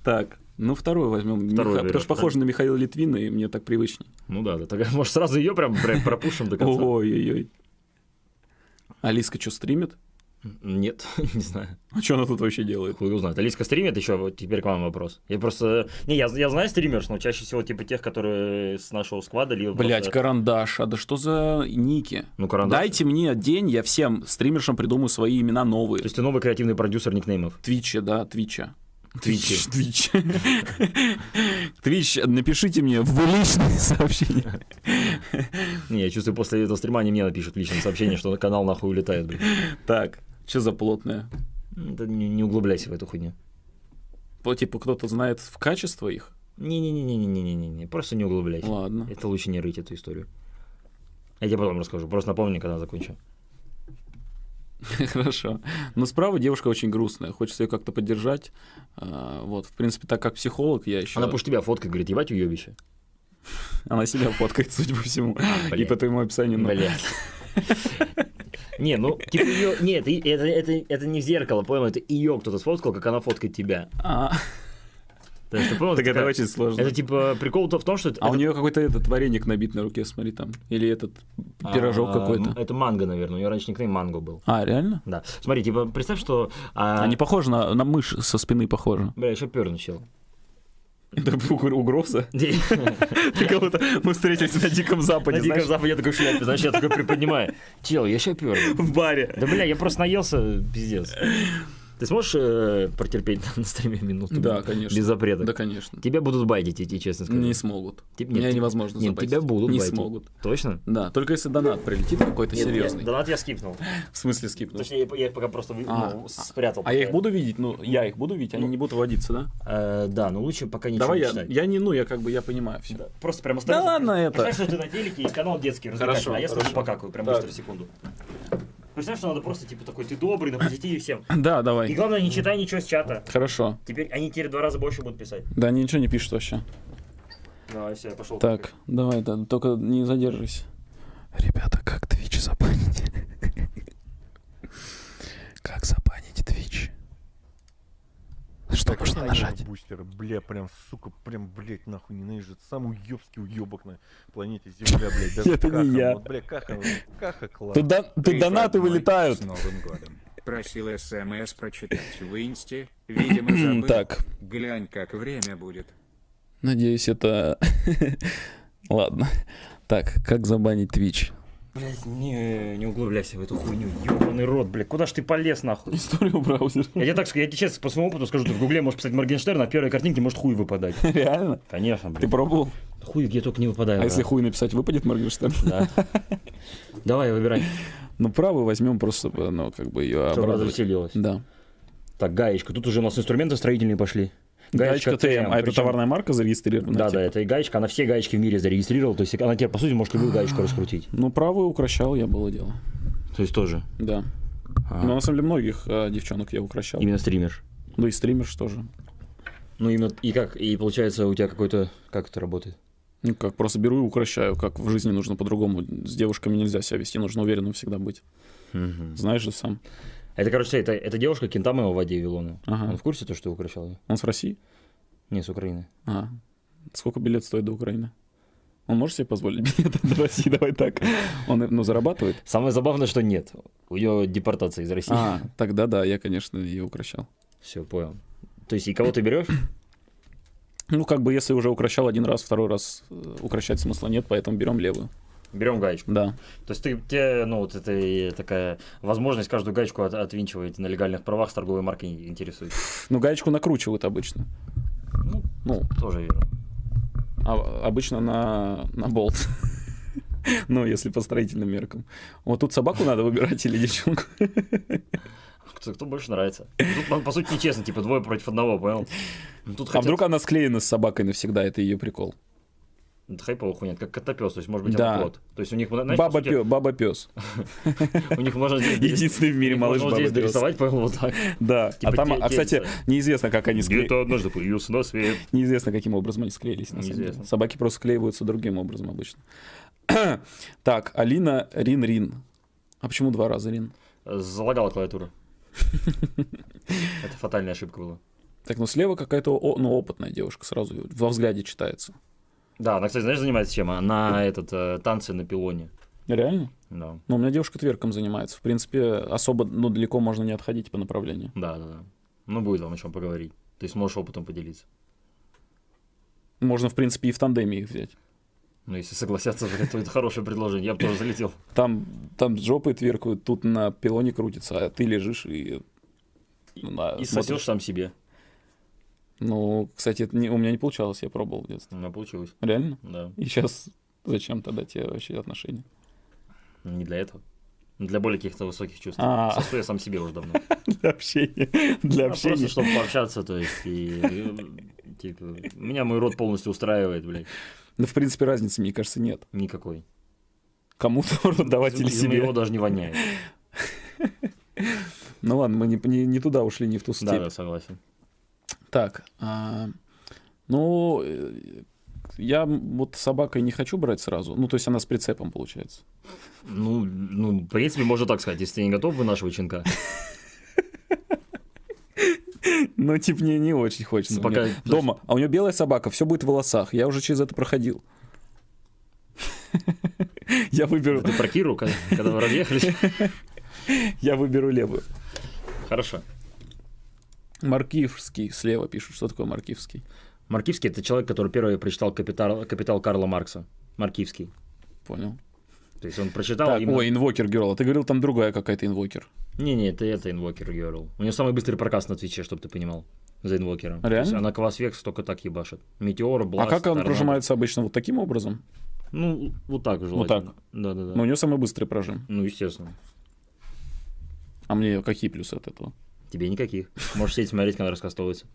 Так, ну вторую возьмем. Вторую Миха- Потому что похоже на Михаила Литвина, и мне так привычней. Ну да, да. так, *laughs* Может, сразу ее прям прям пропушим до конца? Ой-ой-ой. Алиска что, стримит? Нет, *laughs* не знаю. А что она тут вообще делает? Хуй узнает. Алиска стримит еще, вот теперь к вам вопрос. Я просто... Не, я, я знаю стримерш, но чаще всего типа тех, которые с нашего сквада, либо Блять, просто- карандаш, а да что за ники? Ну, карандаш. Дайте мне день, я всем стримершам придумаю свои имена новые. То есть ты новый креативный продюсер никнеймов. Твиче, да, Твича. Твичи. Твич. Твич, напишите мне в личные *laughs* сообщения. Не, я чувствую, после этого стрима они мне напишут в личном сообщении, что канал нахуй улетает, блин. Так, что за плотное? Да не, не углубляйся в эту хуйню. Вот, типа, кто-то знает в качество их? Не-не-не-не-не-не-не, просто не углубляйся. Ладно. Это лучше не рыть эту историю. Я тебе потом расскажу, просто напомни, когда закончу. *laughs* Хорошо. Но справа девушка очень грустная, хочется ее как-то поддержать. А, Вот, в принципе, так как психолог, я еще... Она пусть тебя фоткает, говорит, ебать уебище. *laughs* Она себя фоткает, судя по всему. И блядь. по твоему описанию. ну, Блядь. Не, ну, типа ее... Нет, и- это, это, это не в зеркало, понял? Это ее кто-то сфоткал, как она фоткает тебя. а, То есть, ты понял? Так это такая- очень сложно. Это типа прикол-то в том, что... А у нее какой-то этот вареник набит на руке, смотри там. Или этот пирожок А, какой-то. Это манго, наверное. У нее раньше никнейм манго был. А, реально? Да. Смотри, типа, представь, что... а, Они похожи на, на мышь со спины похожи. Бля, еще перну чел. Это угр- угроза? *laughs* На *laughs* Ты кого-то... Мы встретились на Диком Западе, Диком знаешь, Западе я такой шляпе, знаешь, я такой приподнимаю. Чел, я еще перну. в баре. Да, бля, я просто наелся, пиздец. Ты сможешь э, протерпеть *laughs* на стриме минуту? Да, конечно. Без запрета. Да, конечно. Тебя будут байтить, я тебе честно скажу. Не смогут. Тип- Меня нет, невозможно Нет, забайтить. тебя будут Не байтить. смогут. Точно? Да, только если донат прилетит какой-то Нет, серьезный. нет, Донат я скипнул. *laughs* В смысле скипнул? Точнее, я, я их пока просто А, ну, спрятал. А я их пока. буду видеть? Ну, я их буду видеть, они не будут вводиться, да? Э, да, но лучше пока ничего Давай не я, читать. я не, ну, я как бы, я понимаю все. Да, Просто прям Да осторожно. ладно это. Представь, что ты на телеке и канал детский развлекательный, Хорошо, а я скажу покакаю, прям быстро, секунду. Представь, что надо просто, типа, такой, ты добрый, на позитиве всем. Да, И давай. главное, не читай ничего с чата. Хорошо. Теперь они теперь два раза больше будут писать. Да, они ничего не пишут вообще. Давай, все, я пошел. Так, давай, да, только не задерживайся. Ребята, *laughs* как Twitch забанить? Как забанить? Что нужно нажать? Бустер, бля, прям, сука, прям, блядь, нахуй ненавижу. Это самый уебский уебок на планете Земля, блядь. *laughs* Даже Это не Каха, я. Вот, бля, Каха, Каха класс. Тут, дон- тут донаты вылетают. С Новым годом. Просил СМС прочитать в инсте. *clears throat* Видимо, забыл. Так, Глянь, как время будет. Надеюсь, это... *laughs* Ладно. Так, как забанить Twitch? Блять, не, не углубляйся в эту хуйню. Ёбаный рот, блядь. Куда ж ты полез, нахуй? Историю браузера. Я тебе так скажу, я тебе честно по своему опыту скажу, ты в гугле можешь писать Моргенштерн, а первой картинке может хуй выпадать. *laughs* Реально? Конечно, Ты блядь. пробовал? Хуй где только не выпадает. А если брат. хуй написать, выпадет Моргенштерн? Да. *laughs* Давай, выбирай. Ну, правую возьмем просто, ну, как бы ее Чтобы обрадовать. развеселилось. Да. Так, гаечка. Тут уже у нас инструменты строительные пошли. Гаечка ТМ. А это товарная марка зарегистрирована? Да, типа? да, это и гаечка, она все гаечки в мире зарегистрировала, то есть она тебе, по сути, может любую гаечку раскрутить. Ну, правую укращал я было дело. То есть тоже. Да. А, Но на самом деле многих а, девчонок я укращал. Именно стример. Ну и стримерш тоже. Ну, именно, и как, и получается у тебя какой-то, как это работает? Ну как, просто беру и укращаю, как в жизни нужно по-другому. С девушками нельзя себя вести, нужно уверенным всегда быть. Знаешь же сам. Это, короче, это, это девушка Кентама в воде Вилона. Ага. Он в курсе, то, что ты укращал ее? Он с России? Не, с Украины. А. Сколько билет стоит до Украины? Он может себе позволить билеты *laughs* до России? Давай так. Он, ну, зарабатывает? Самое забавное, что нет. У нее депортация из России. А, тогда да, я, конечно, ее укращал. Все, понял. То есть, и кого ты берешь? Ну, как бы, если уже укращал один раз, второй раз э, укращать смысла нет, поэтому берем левую. Берем гаечку. Да. То есть ты, тебе, ну, вот это такая возможность каждую гаечку от- отвинчивать на легальных правах с торговой маркой интересует. *laughs* Ну, гаечку накручивают обычно. Ну, Ну, тоже верно. а, обычно на, на болт. *laughs* Ну, если по строительным меркам. Вот тут собаку надо выбирать или девчонку. *laughs* Кто, кто больше нравится. Тут, по- по сути, нечестно, типа двое против одного, понял? Ну, Тут А хотят- вдруг она склеена с собакой навсегда, это ее прикол. Это хайповая хуйня, как котопес, то есть, может быть, Да. кот. То есть у них, знаешь, по Баба сути, пес, баба пес. у них можно. Единственный в мире малыш баба пес. дорисовать, понял, вот так. Да. Типа а там, те- а, кстати, неизвестно, как они склеились. Где-то однажды появился на свет. Неизвестно, каким образом они склеились. На самом деле. Неизвестно. Собаки просто склеиваются другим образом обычно. *clears throat* так, Алина Рин Рин. А почему два раза Рин? Залагала клавиатура. *laughs* Это фатальная ошибка была. Так, ну слева какая-то ну, опытная девушка, сразу во взгляде читается. Да, она, кстати, знаешь, занимается чем? Она этот, э, танцы на пилоне. Реально? Да, Ну, у меня девушка тверком занимается. В принципе, особо, ну, далеко можно не отходить по направлению. да, да. да. Ну, будет вам о чем поговорить. То есть можешь опытом поделиться. Можно, в принципе, и в тандеме их взять. Ну, если согласятся, то *laughs* это хорошее предложение. Я бы тоже залетел. Там, там с жопой тверкают, тут на пилоне крутится, а ты лежишь и... на- И смотришь. сосешь сам себе. Ну, кстати, это не- у меня не получалось, я пробовал в детстве. У меня получилось. Реально? Да. И сейчас зачем тогда тебе вообще отношения? Не для этого. Для более каких-то высоких чувств. А. Сосу я сам себе уже давно. *laughs* Для общения. Для А просто, общения. чтобы пообщаться, то есть, и, типа, меня мой рот полностью устраивает, блядь, Да, в принципе, разницы, мне кажется, нет. никакой. Кому-то *laughs* рот давать или себе. моего даже не воняет. *laughs* Ну ладно, мы не, не, не туда ушли, не в ту степь. Да, да, согласен. Так, а, ну, я вот с собакой не хочу брать сразу. Ну, то есть она с прицепом, получается. Ну, ну, в принципе, можно так сказать, если ты не готов вынашивать щенка. *laughs* Ну, типа, мне не очень хочется. Пока- Дома. А у нее белая собака, все будет в волосах. Я уже через это проходил. *laughs* Я выберу, Ты про Киру, когда, когда вы разъехались? *laughs* я выберу левую. Хорошо. Маркивский слева пишут. Что такое Маркивский? Маркивский – это человек, который первый прочитал «Капитал, «Капитал» Карла Маркса. Маркивский. Понял. То есть он прочитал Так, именно- ой, инвокер Герл. А ты говорил, там другая какая-то инвокер. Не-не, это, это Инвокер Girl. У нее самый быстрый прокаст на Твиче, чтобы ты понимал. За Инвокером. То есть Реально? Она Квас Векс только так ебашит. Метеор, А Бласт, как он Торнадо. прожимается обычно? Вот таким образом? Ну, вот так желательно. так. Да-да-да. Но у нее самый быстрый прожим. Ну, естественно. А мне какие плюсы от этого? Тебе никаких. Можешь сидеть смотреть, когда раскастовывается.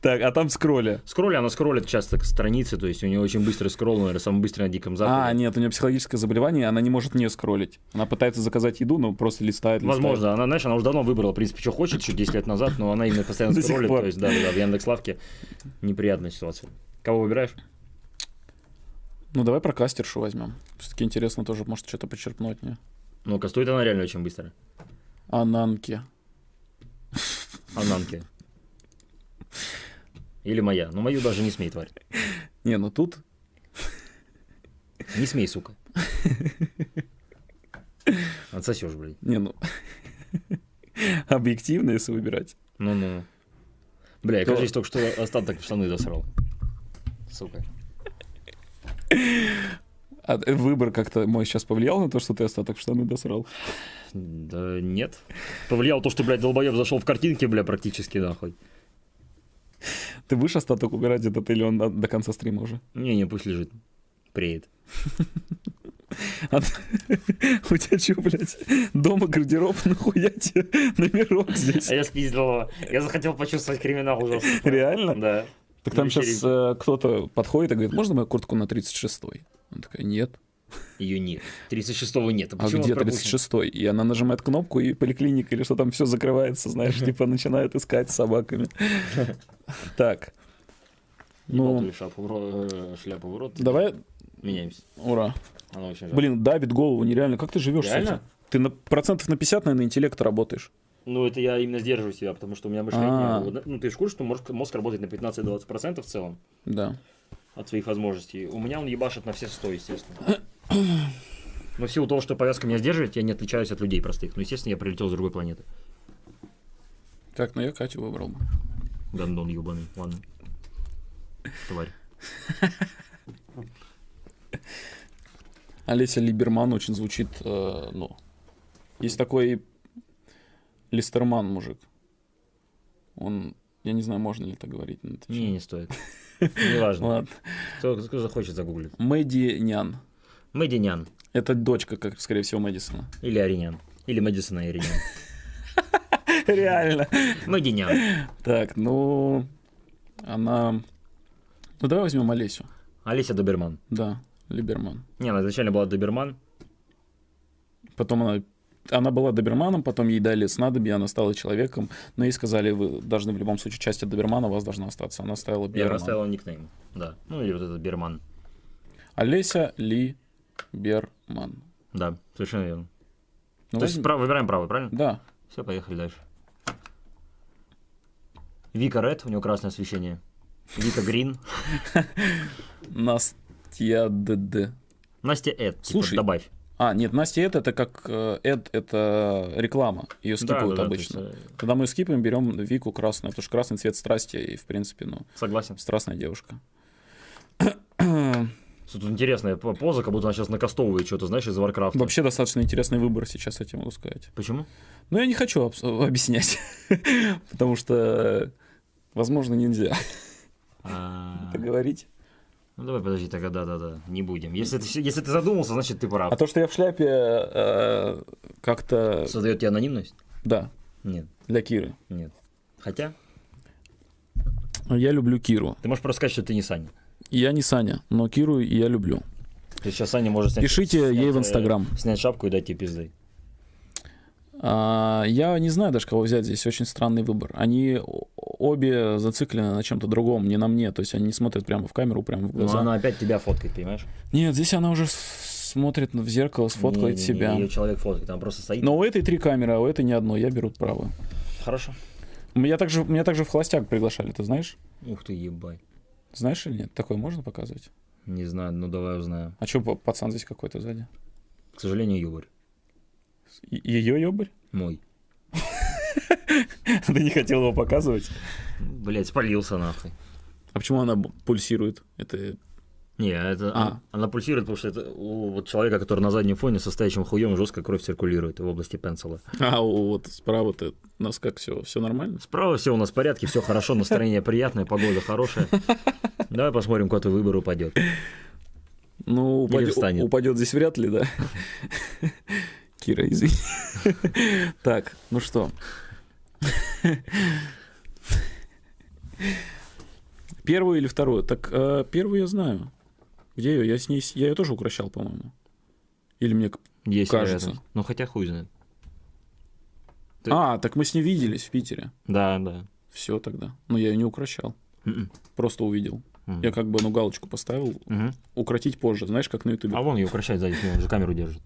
Так, а там скролли. Скролли, она скроллит часто к странице, то есть у нее очень быстрый скролл, наверное, самый быстрый на Диком Западе. А, нет, у нее психологическое заболевание, она не может не скроллить. Она пытается заказать еду, но просто листает, листает. Возможно, она, знаешь, она уже давно выбрала, в принципе, что хочет, еще 10 лет назад, но она именно постоянно *laughs* скроллит, то есть, да, да, в Яндекс.Лавке неприятная ситуация. Кого выбираешь? Ну, давай про кастершу возьмем. Все-таки интересно тоже, может, что-то почерпнуть, не? Ну-ка, стоит она реально очень быстро. Ананки. Ананки. Или моя. Ну, мою даже не смей, тварь. Не, ну тут... Не смей, сука. Отсосешь, блядь. Не, ну... Объективно, если выбирать. Ну-ну. Бля, я, кажется, только что остаток в штаны засрал. Сука. А выбор как-то мой сейчас повлиял на то, что ты остаток штаны досрал? Да нет. Повлиял то, что, блядь, долбоеб зашел в картинки, бля, практически, нахуй. Ты будешь остаток убирать этот или он до, до конца стрима уже? Не-не, пусть лежит. Преет. А *laughs* У тебя что, блядь, дома гардероб, *laughs* нахуя тебе номерок здесь? А я спиздил его. Я захотел почувствовать криминал ужасно. Реально? Да. Так там сейчас вечеринке. кто-то подходит и говорит, можно мою куртку на 36-й? Она такая, нет. Ее нет. 36-го нет. А почему где он пропущен? 36-й? И она нажимает кнопку, и поликлиника или что там все закрывается, знаешь, типа начинает искать с собаками. *laughs* Так. Ну, шляпу, в ро- э, шляпу в рот. давай, Меняемся. ура. Блин, давит голову нереально. Как ты живешь Реально? Ты на процентов на 50, наверное, интеллекта работаешь. Ну, это я именно сдерживаю себя, потому что у меня мышление... А. Ну, ты же в курсе, что мозг, мозг работает на 15-20% в целом Да. от своих возможностей. У меня он ебашит на все 100, естественно. *clears throat* Но в силу того, что повязка меня сдерживает, я не отличаюсь от людей простых. Ну, естественно, я прилетел с другой планеты. Так, ну я Катю выбрал. бы. Гандон ебаный. Ладно. Тварь. Олеся Либерман очень звучит, э, ну, есть такой Листерман мужик. Он, я не знаю, можно ли это говорить. это Не, не стоит. Неважно. Ладно. Кто, кто захочет загуглить. Мэдди Нян. Мэдинян. Это дочка, как, скорее всего, Мэдисона. Или Аринян. Или Мэдисона и Аринян. *laughs* Реально. Мэдинян. Так, ну, она... Ну, давай возьмем Олесю. Олеся Доберман. Да, Либерман. Не, она изначально была Доберман. Потом она... Она была доберманом, потом ей дали снадобье, она стала человеком, но ей сказали, вы должны в любом случае часть от добермана у вас должна остаться. Она стала Я Берман. расставила никнейм. Да. Ну или вот этот Берман. Олеся Ли Берман. Да, совершенно верно. Ну, То есть прав- выбираем правый, правильно? Да. Все, поехали дальше. Вика Ред, у него красное освещение. Вика Грин. *laughs* Настя ДД. Настя Эд. типа, Слушай, добавь. А, нет, Настя Эд это как э, Эд, это реклама. Ее скипают да, да, обычно. то есть, э, Когда мы скипаем, берем Вику красную, потому что красный цвет страсти, и, в принципе, ну, Согласен. страстная девушка. Тут интересная по- поза, как будто она сейчас накастовывает что-то, знаешь, из Варкрафта. Вообще достаточно интересный выбор сейчас, я тебе могу сказать. Почему? Но я не хочу обс- объяснять, *laughs* потому что, возможно, нельзя А, это говорить. Ну давай, подожди, тогда да-да-да, не будем. Если ты, если ты задумался, значит ты прав. А то, что я в шляпе, э, как-то, Создает тебе анонимность? да, Нет, для Киры. нет. Хотя, Я люблю Киру. ты можешь просто сказать, что ты не Саня. Я не Саня, но Киру я люблю. Есть сейчас Саня может снять... Пишите снять, ей в э, Инстаграм. Снять шапку и дать тебе пизды. А, я не знаю даже, кого взять здесь. Очень странный выбор. Они обе зациклены на чем-то другом, не на мне. То есть они не смотрят прямо в камеру, прямо в Но глаза. она опять тебя фоткает, понимаешь? Нет, здесь она уже смотрит в зеркало, сфоткает себя. Ее человек фоткает, она просто стоит. Но у этой три камеры, а у этой ни одной. Я беру правую. Хорошо. Меня также, меня также в холостяк приглашали, ты знаешь? Ух ты, ебать. Знаешь или нет? Такое можно показывать? Не знаю, ну давай узнаем. А что, пацан здесь какой-то сзади? К сожалению, Юбарь. Ее ёбарь? Мой. *laughs* Ты не хотел его показывать? Блять, спалился нахуй. А почему она пульсирует? Это... Не, это А. она, пульсирует, потому что это у вот человека, который на заднем фоне со стоящим хуем жестко кровь циркулирует в области пенсила. А у- вот справа-то у нас как все, все нормально? Справа все у нас в порядке, все хорошо, *laughs* настроение приятное, погода хорошая. Давай посмотрим, куда твой выбор упадет. Ну, упадет, упадет здесь вряд ли, да? *laughs* Кира, извини. Так, ну что? Первую или вторую? Так, э, первую я знаю. Где ее? Я с ней, я ее тоже укращал, по-моему. Или мне... Есть Кажется. вероятность. Ну хотя хуй знает. Ты- А, так мы с ней виделись в Питере. Да, да. Все тогда. Но я ее не укращал. Мгм. Просто увидел. Мгм. Я как бы, ну, галочку поставил. Мгм. Укротить позже. Знаешь, как на ютубе. А вон ее укращает сзади, он же камеру держит.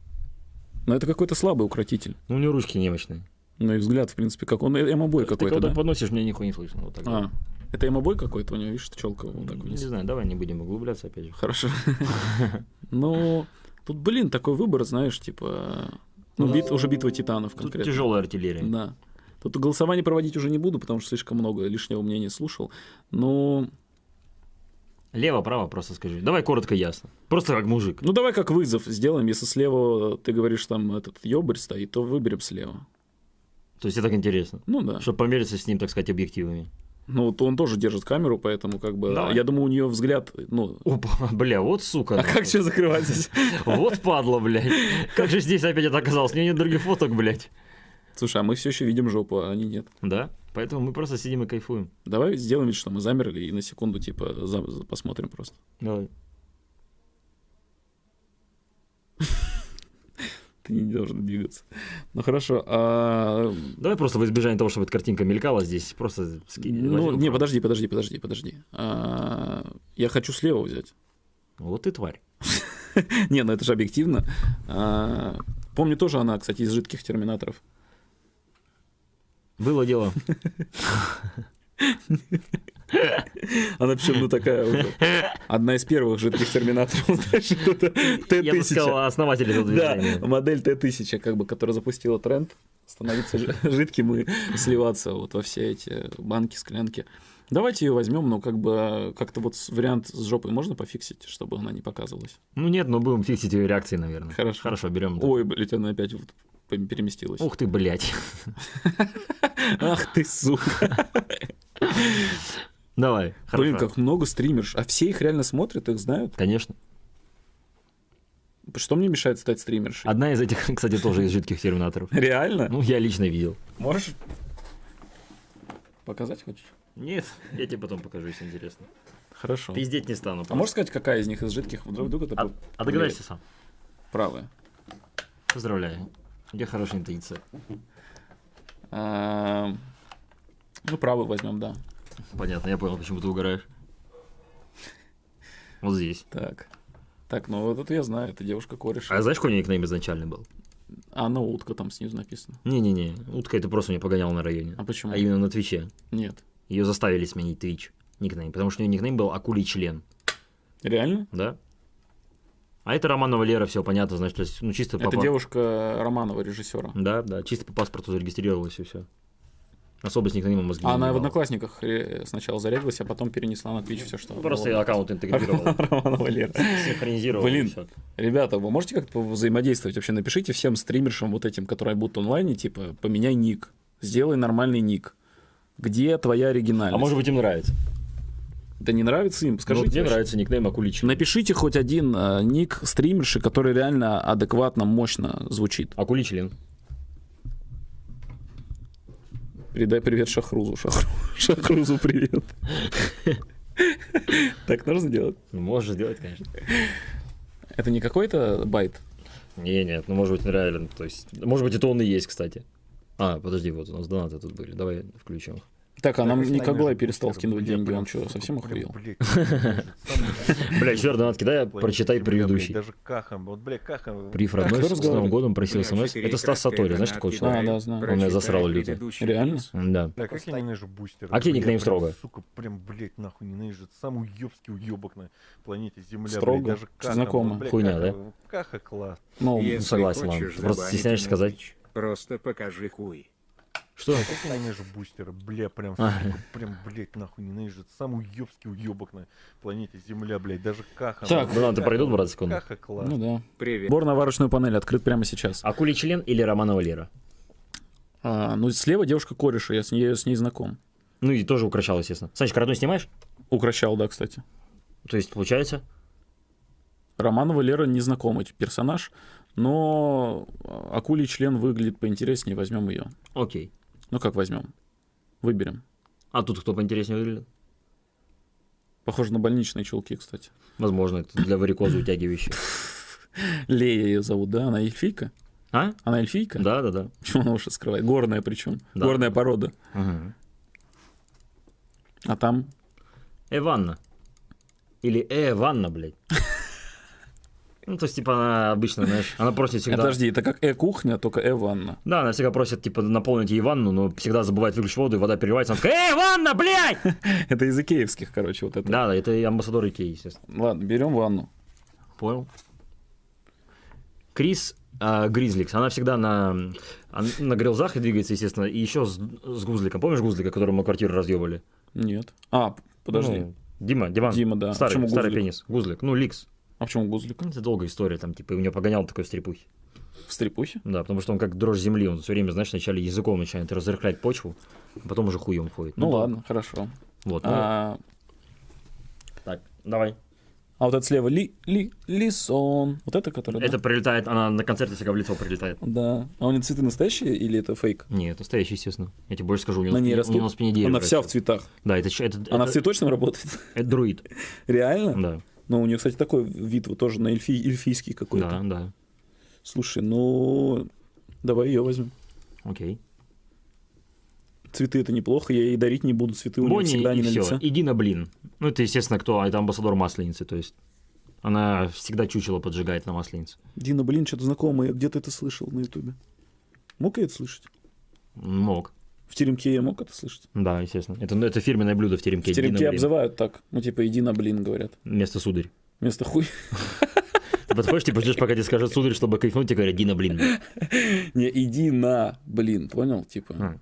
Но это какой-то слабый укротитель. Ну у него ручки немощные. Ну и взгляд, в принципе, как он эмобой Ты какой-то, когда да? подносишь, мне нихуя не слышно. Вот так вот. А, это эмобой какой-то у него, видишь, челка вот так Не вниз. знаю, давай не будем углубляться опять же. Хорошо. *laughs* Ну, тут, блин, такой выбор, знаешь, типа... Ну, Ну, бит- уже битва титанов Тут конкретно. тяжелая артиллерия. Да. Тут голосование проводить уже не буду, потому что слишком много лишнего мнения слушал. Но, Лево-право просто скажи. Давай коротко ясно. Просто как мужик. ну давай как вызов сделаем. Если слева ты говоришь, там этот ёбарь стоит, то выберем слева. То есть это так интересно. Ну да. Чтобы помериться с ним, так сказать, объективами. Ну, вот он тоже держит камеру, поэтому как бы... Давай. Я думаю, у нее взгляд... Ну, Опа, *laughs* бля, вот сука. а как что закрывать здесь? *laughs* Вот падла, блядь. Как же здесь опять это оказалось? У меня нет других фоток, блядь. Слушай, а мы все еще видим жопу, а они нет. Да? Поэтому мы просто сидим и кайфуем. Давай сделаем вид, что мы замерли и на секунду, типа, за- за- посмотрим просто. Давай. *laughs* Ты не должен двигаться. Ну хорошо. а, Давай просто в избежание того, чтобы эта картинка мелькала здесь, просто скинь. Ну, не, подожди, подожди, подожди, подожди. А, Я хочу слева взять. Вот ты тварь. *laughs* Не, ну это же объективно. А, Помню тоже она, кстати, из жидких терминаторов. Было дело. Она причем, ну, такая уже. Одна из первых жидких терминаторов, знаешь, это Я бы сказал, Т-1000. основатель этого Да, движения. модель Т-1000, как бы, которая запустила тренд становиться жи- жидким и сливаться вот во все эти банки, склянки. Давайте ее возьмем, но как бы как-то вот вариант с жопой можно пофиксить, чтобы она не показывалась. Ну нет, но будем фиксить ее реакции, наверное. Хорошо. Хорошо, берем. Ой, блядь, она опять вот переместилась. Ух ты, блядь. *laughs* Ах ты, сука. Давай. Блин, хорошо. как много стримерш. А все их реально смотрят, их знают? Конечно. Что мне мешает стать стримершей? Одна из этих, *laughs* кстати, тоже из жидких терминаторов. Реально? Ну, я лично видел. Можешь показать хочешь? Нет, я тебе потом покажу, если интересно. Хорошо. Пиздеть не стану. А можешь сказать, какая из них из жидких вдруг, вдруг это А, а догадаешься сам. правая? Поздравляю. Тебя хорошая интуиция. А, Ну, правую возьмем, да. Понятно, я понял, почему ты угораешь. Вот здесь. Так. Так, ну вот это я знаю, это девушка кореш. А знаешь, какой у нее никнейм изначальный был? А на утка там снизу написано. Не-не-не, утка это просто меня погонял на районе. А почему? А именно на Твиче. Нет. Ее заставили сменить Твич никнейм, потому что у нее никнейм был Акулий член, Реально? да? А это Романова Лера, все понятно, значит, то есть, ну чисто по Это девушка Романова, режиссера. Да, да, чисто по паспорту зарегистрировалась и все. Особо с никнеймом мозги А не она в одноклассниках сначала зарегилась, а потом перенесла на Twitch все, что. Ну, Просто было. аккаунт интегрировал, *laughs* Романова Лера. синхронизировал. Блин. Ребята, вы можете как-то взаимодействовать? Вообще напишите всем стримершам вот этим, которые будут онлайне, типа, поменяй ник, сделай нормальный ник. Где твоя оригинальность? А может быть им нравится? Да не нравится им? Ну, Скажите. мне вообще. нравится никнейм Акулий член. Напишите хоть один э, ник стримерши, который реально адекватно, мощно звучит. Акулий член. Передай привет Шахрузу. Шахру- *laughs* Шахрузу привет. *laughs* Так нужно делать? Ну, можешь сделать, конечно. Это не какой-то байт? Не, нет, ну может быть реально, то есть, может быть это он и есть, кстати. А, подожди, вот у нас донаты тут были, давай включим их. Так, а нам Николай перестал бустер, скидывать деньги, он что, совсем охуел? Бля, еще раз донат кидай, прочитай предыдущий. Даже кахом, вот, бля, кахом. Прив А родной с Новым годом просил смс. Это Стас Сатори, знаешь такого А, человека? да, знаю. Он меня засрал люто. Реально? Да. Бля, как я ненавижу бустеры. А бля, никнейм строго? Сука, прям, блядь, нахуй ненавижу. Самый уёбский уёбок на планете Земля, Строго? Знакомо. Хуйня, да? Каха класс. Ну, согласен, ладно. Просто стесняешься сказать? Просто покажи хуй. Что? Как ненавижу бустеры, бля, прям, А. прям, блядь, нахуй ненавижу. Это самый уёбский уёбок на планете Земля, блядь, даже каха. Так, донаты каха, пройдут, брат, секунду? Каха класс. ну да. Привет. Бор на варочную панель открыт прямо сейчас. Акулий член или Романова Лера? А, ну, слева девушка кореша, я с ней, с ней знаком. Ну и тоже укращал, естественно. Санечка, родной снимаешь? Укращал, да, кстати. То есть, получается? Романова Лера незнакомый персонаж, но акулий член выглядит поинтереснее, возьмем ее. Окей. Ну как возьмем? Выберем. А тут кто поинтереснее выглядит? Похоже на больничные чулки, кстати. Возможно, это для варикоза утягивающих. *laughs* Лея ее зовут, да? Она эльфийка? А? Она эльфийка? Да, да, да. *laughs* Почему она уши скрывает? Горная причем. Да. Горная порода. Ага. А там Эванна. Или Эванна, блядь. *laughs* Ну, то есть, типа, она обычно, знаешь, она просит Э, всегда... Подожди, это как э-кухня, только э-ванна. Да, она всегда просит, типа, наполнить ей ванну, но всегда забывает выключить воду, и вода переливается. Она такая, эй, ванна, блядь! *laughs* Это из икеевских, короче, вот это. Да, да, это амбассадор Икеи, естественно. Ладно, берем ванну. Понял. Крис А, Гризликс, она всегда на, на грилзах и двигается, естественно, и еще с, с Гузликом. Помнишь Гузлика, которому мы квартиру разъебали? Нет. А, подожди. Ну, Дима, Диман. Дима, да. Старый, Почему старый Гузлик? пенис. Гузлик. Ну, Ликс. А почему Гузлик? Ну, Это долгая история, там, типа, у него погонял такой стрепухи. В стрепухе? Да, потому что он как дрожь земли, он все время, знаешь, вначале языком начинает разрыхлять почву, а потом уже хуем ходит. Ну, да. ладно, хорошо. Вот, ну, А, так, давай. а вот это слева ли, ли, Лисон. Вот это, который, да? Это прилетает, она на концерте всегда в лицо прилетает. Да. А у нее цветы настоящие или это фейк? Нет, настоящий, естественно. Я тебе больше скажу, у него, На ней у на спине дерево Она вся в цветах. Да, это, это, Она это, в цветочном работает? это друид. Реально? Да, Ну, у нее, кстати, такой вид вот тоже на эльфи, эльфийский какой-то. да, да. Слушай, ну, давай ее возьмем. Окей. Цветы это неплохо, я ей дарить не буду, цветы у нее всегда не на все. лице. Иди на блин. Ну, это, естественно, кто? Это амбассадор Масленицы, то есть она всегда чучело поджигает на Масленице. Дина, блин, что-то знакомое, где ты это слышал на ютубе? Мог я это слышать? Мог. В теремке я мог это слышать? Да, естественно. Это, ну, это фирменное блюдо в теремке. В теремке Иди на обзывают так, ну типа иди на блин, говорят. Вместо сударь. Вместо хуй. Ты подходишь, типа, ждешь, пока тебе скажут сударь, чтобы кайфнуть, тебе говорят, Дина, блин. Не, иди на блин, понял? Типа.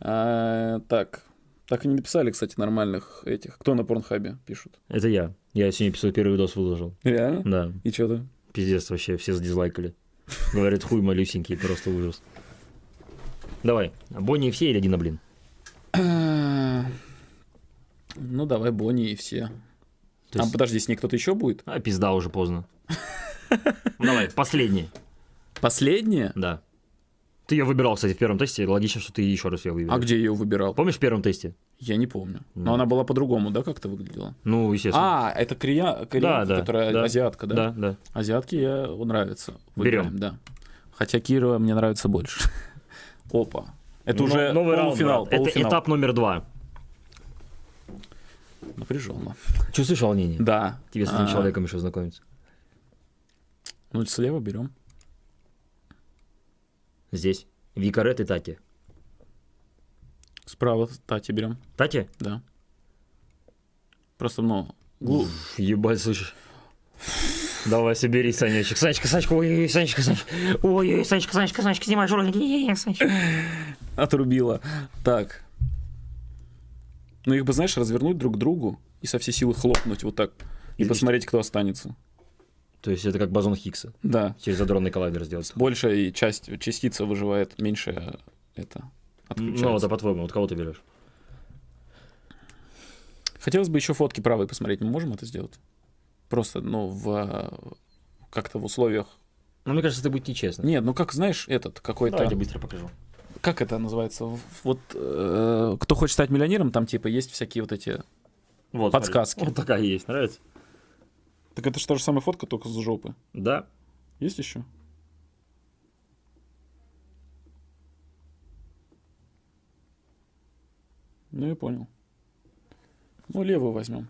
А. Так. Так и не написали, кстати, нормальных этих. Кто на порнхабе пишут? Это я. Я сегодня писал первый видос выложил. Реально? Да, И что ты? пиздец вообще, все задизлайкали. Говорят, хуй малюсенький, просто ужас. Давай, Бонни и все или Дина, блин? *clears throat* Ну, давай Бонни и все. То А есть- подожди, с ней кто-то еще будет? А, пизда, уже поздно. *laughs* Давай, последний. Последняя? Да. Ты ее выбирал, кстати, в первом тесте. Логично, что ты еще раз ее выберешь. А где ее выбирал? Помнишь в первом тесте? Я не помню. Но она была по-другому, да, как-то выглядела? Ну, естественно. А, это кория... кореянка, да, которая да. азиатка, да? да, да. Азиатки я нравится. Берем. Да. Хотя Кира мне нравится больше. *laughs* Опа. Это Но- уже новый раунд, полуфинал. Это полуфинал. этап номер два. Напряженно. Чувствуешь волнение? Да. Тебе с этим А, человеком еще знакомиться. Ну, слева берем. Здесь. Викарет и Тати. Справа Тати берем. Тати? Да. Просто, ну, глу- Уф, Ебать, слышишь? Давай, собери, Санечек. Санечка, Санечка, ой-ой-ой, Санечка, Санечка. Ой-ой, Санечка, Санечка, Санечка, снимай Санечка. отрубила. Так. Ну, их бы, знаешь, развернуть друг к другу и со всей силы хлопнуть вот так. И И- посмотреть, кто останется. То есть это как бозон Хиггса. Да. Через адронный коллайдер сделать. Большая часть, частица выживает, меньше это Ну, отключается. это по-твоему, вот кого ты берешь? Хотелось бы еще фотки правой посмотреть. Мы можем это сделать? Просто, ну, в как-то в условиях. Ну, мне кажется, это будет нечестно. Нет, ну как знаешь, этот какой-то. Давай я быстро покажу. Как это называется? Вот э, кто хочет стать миллионером, там типа есть всякие вот эти. Вот, Подсказки. смотри. Вот такая есть, нравится? Так это же та же самая фотка, только с жопы. Да. Есть еще? Ну, я понял. Ну, левую возьмем.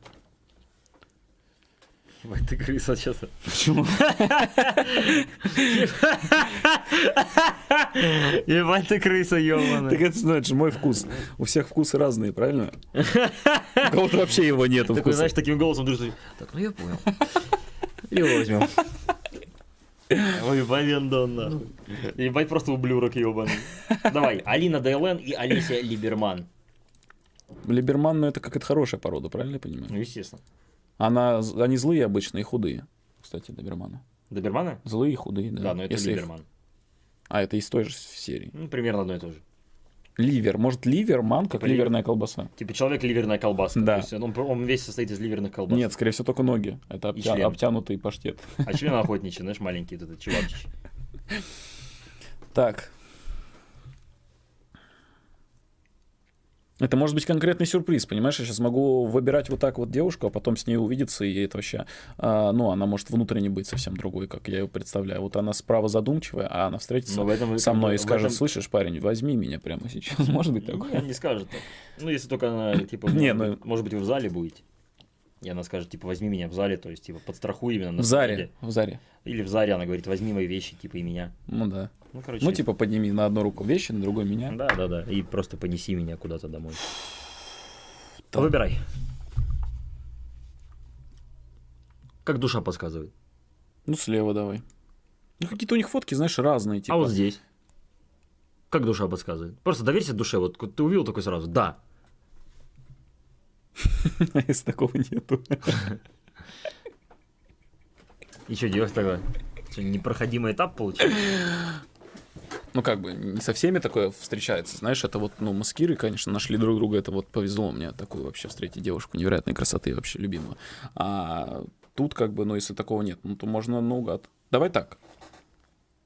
Ебать, ты крыса сейчас. Почему? Ебать, ты крыса, Так ебаная. это значит мой вкус. У всех вкусы разные, правильно? У кого-то вообще его нету Такой, знаешь, таким голосом дружишь. Так, ну я понял. Его возьмем. Ой, Валендон, нахуй. Ебать, просто ублюдок ебаный. Давай, Алина Дейлен и Олеся Либерман. Либерман, ну это как это хорошая порода, правильно я понимаю? Ну, естественно. Она, они злые обычно и худые. Кстати, доберманы. Добермана? Злые и худые, да. Да, но это если их- Либерман. А, это из той же серии. Ну, примерно одно и то же. Ливер. Может, ливерман, как Ливер. ливерная колбаса? Типа человек ливерная колбаска. Да. То есть он, он весь состоит из ливерных колбас. Нет, скорее всего, только ноги. Это обтя- обтянутый паштет. А член охотничий, знаешь, маленький вот этот чувачич. Так. Это может быть конкретный сюрприз, понимаешь? Я сейчас могу выбирать вот так вот девушку, а потом с ней увидеться, и это вообще... а, ну, она может внутренне быть совсем другой, как я ее представляю. Вот она справа задумчивая, а она встретится Но в этом- со мной и скажет, этом- слышишь, парень, возьми меня прямо сейчас. *laughs* Может быть такое? Не, не скажет так. Ну, если только она, типа, *laughs* Не, ну- быть, может быть, вы в зале будете. И она скажет, типа, возьми меня в зале, то есть, типа, подстрахуй именно на В заре, сцене. в заре. Или в заре она говорит, возьми мои вещи, типа, и меня. Ну да. Ну, короче. Ну, типа, подними на одну руку вещи, на другой меня. Да, да, да. И просто понеси меня куда-то домой. Так. Выбирай. Как душа подсказывает. Ну, слева давай. Ну, какие-то у них фотки, знаешь, разные. Типа. А вот здесь? Как душа подсказывает? Просто доверься душе. Вот ты увидел такой сразу. Да. *laughs* Если такого нету. *laughs* И что делать тогда? Что, непроходимый этап получился? Ну, как бы, не со всеми такое встречается. Знаешь, это вот, ну, мы с Кирой, конечно, нашли друг друга. Это вот повезло мне такую вообще встретить девушку невероятной красоты, вообще любимую. А тут, как бы, ну, если такого нет, ну, то можно наугад. Давай так.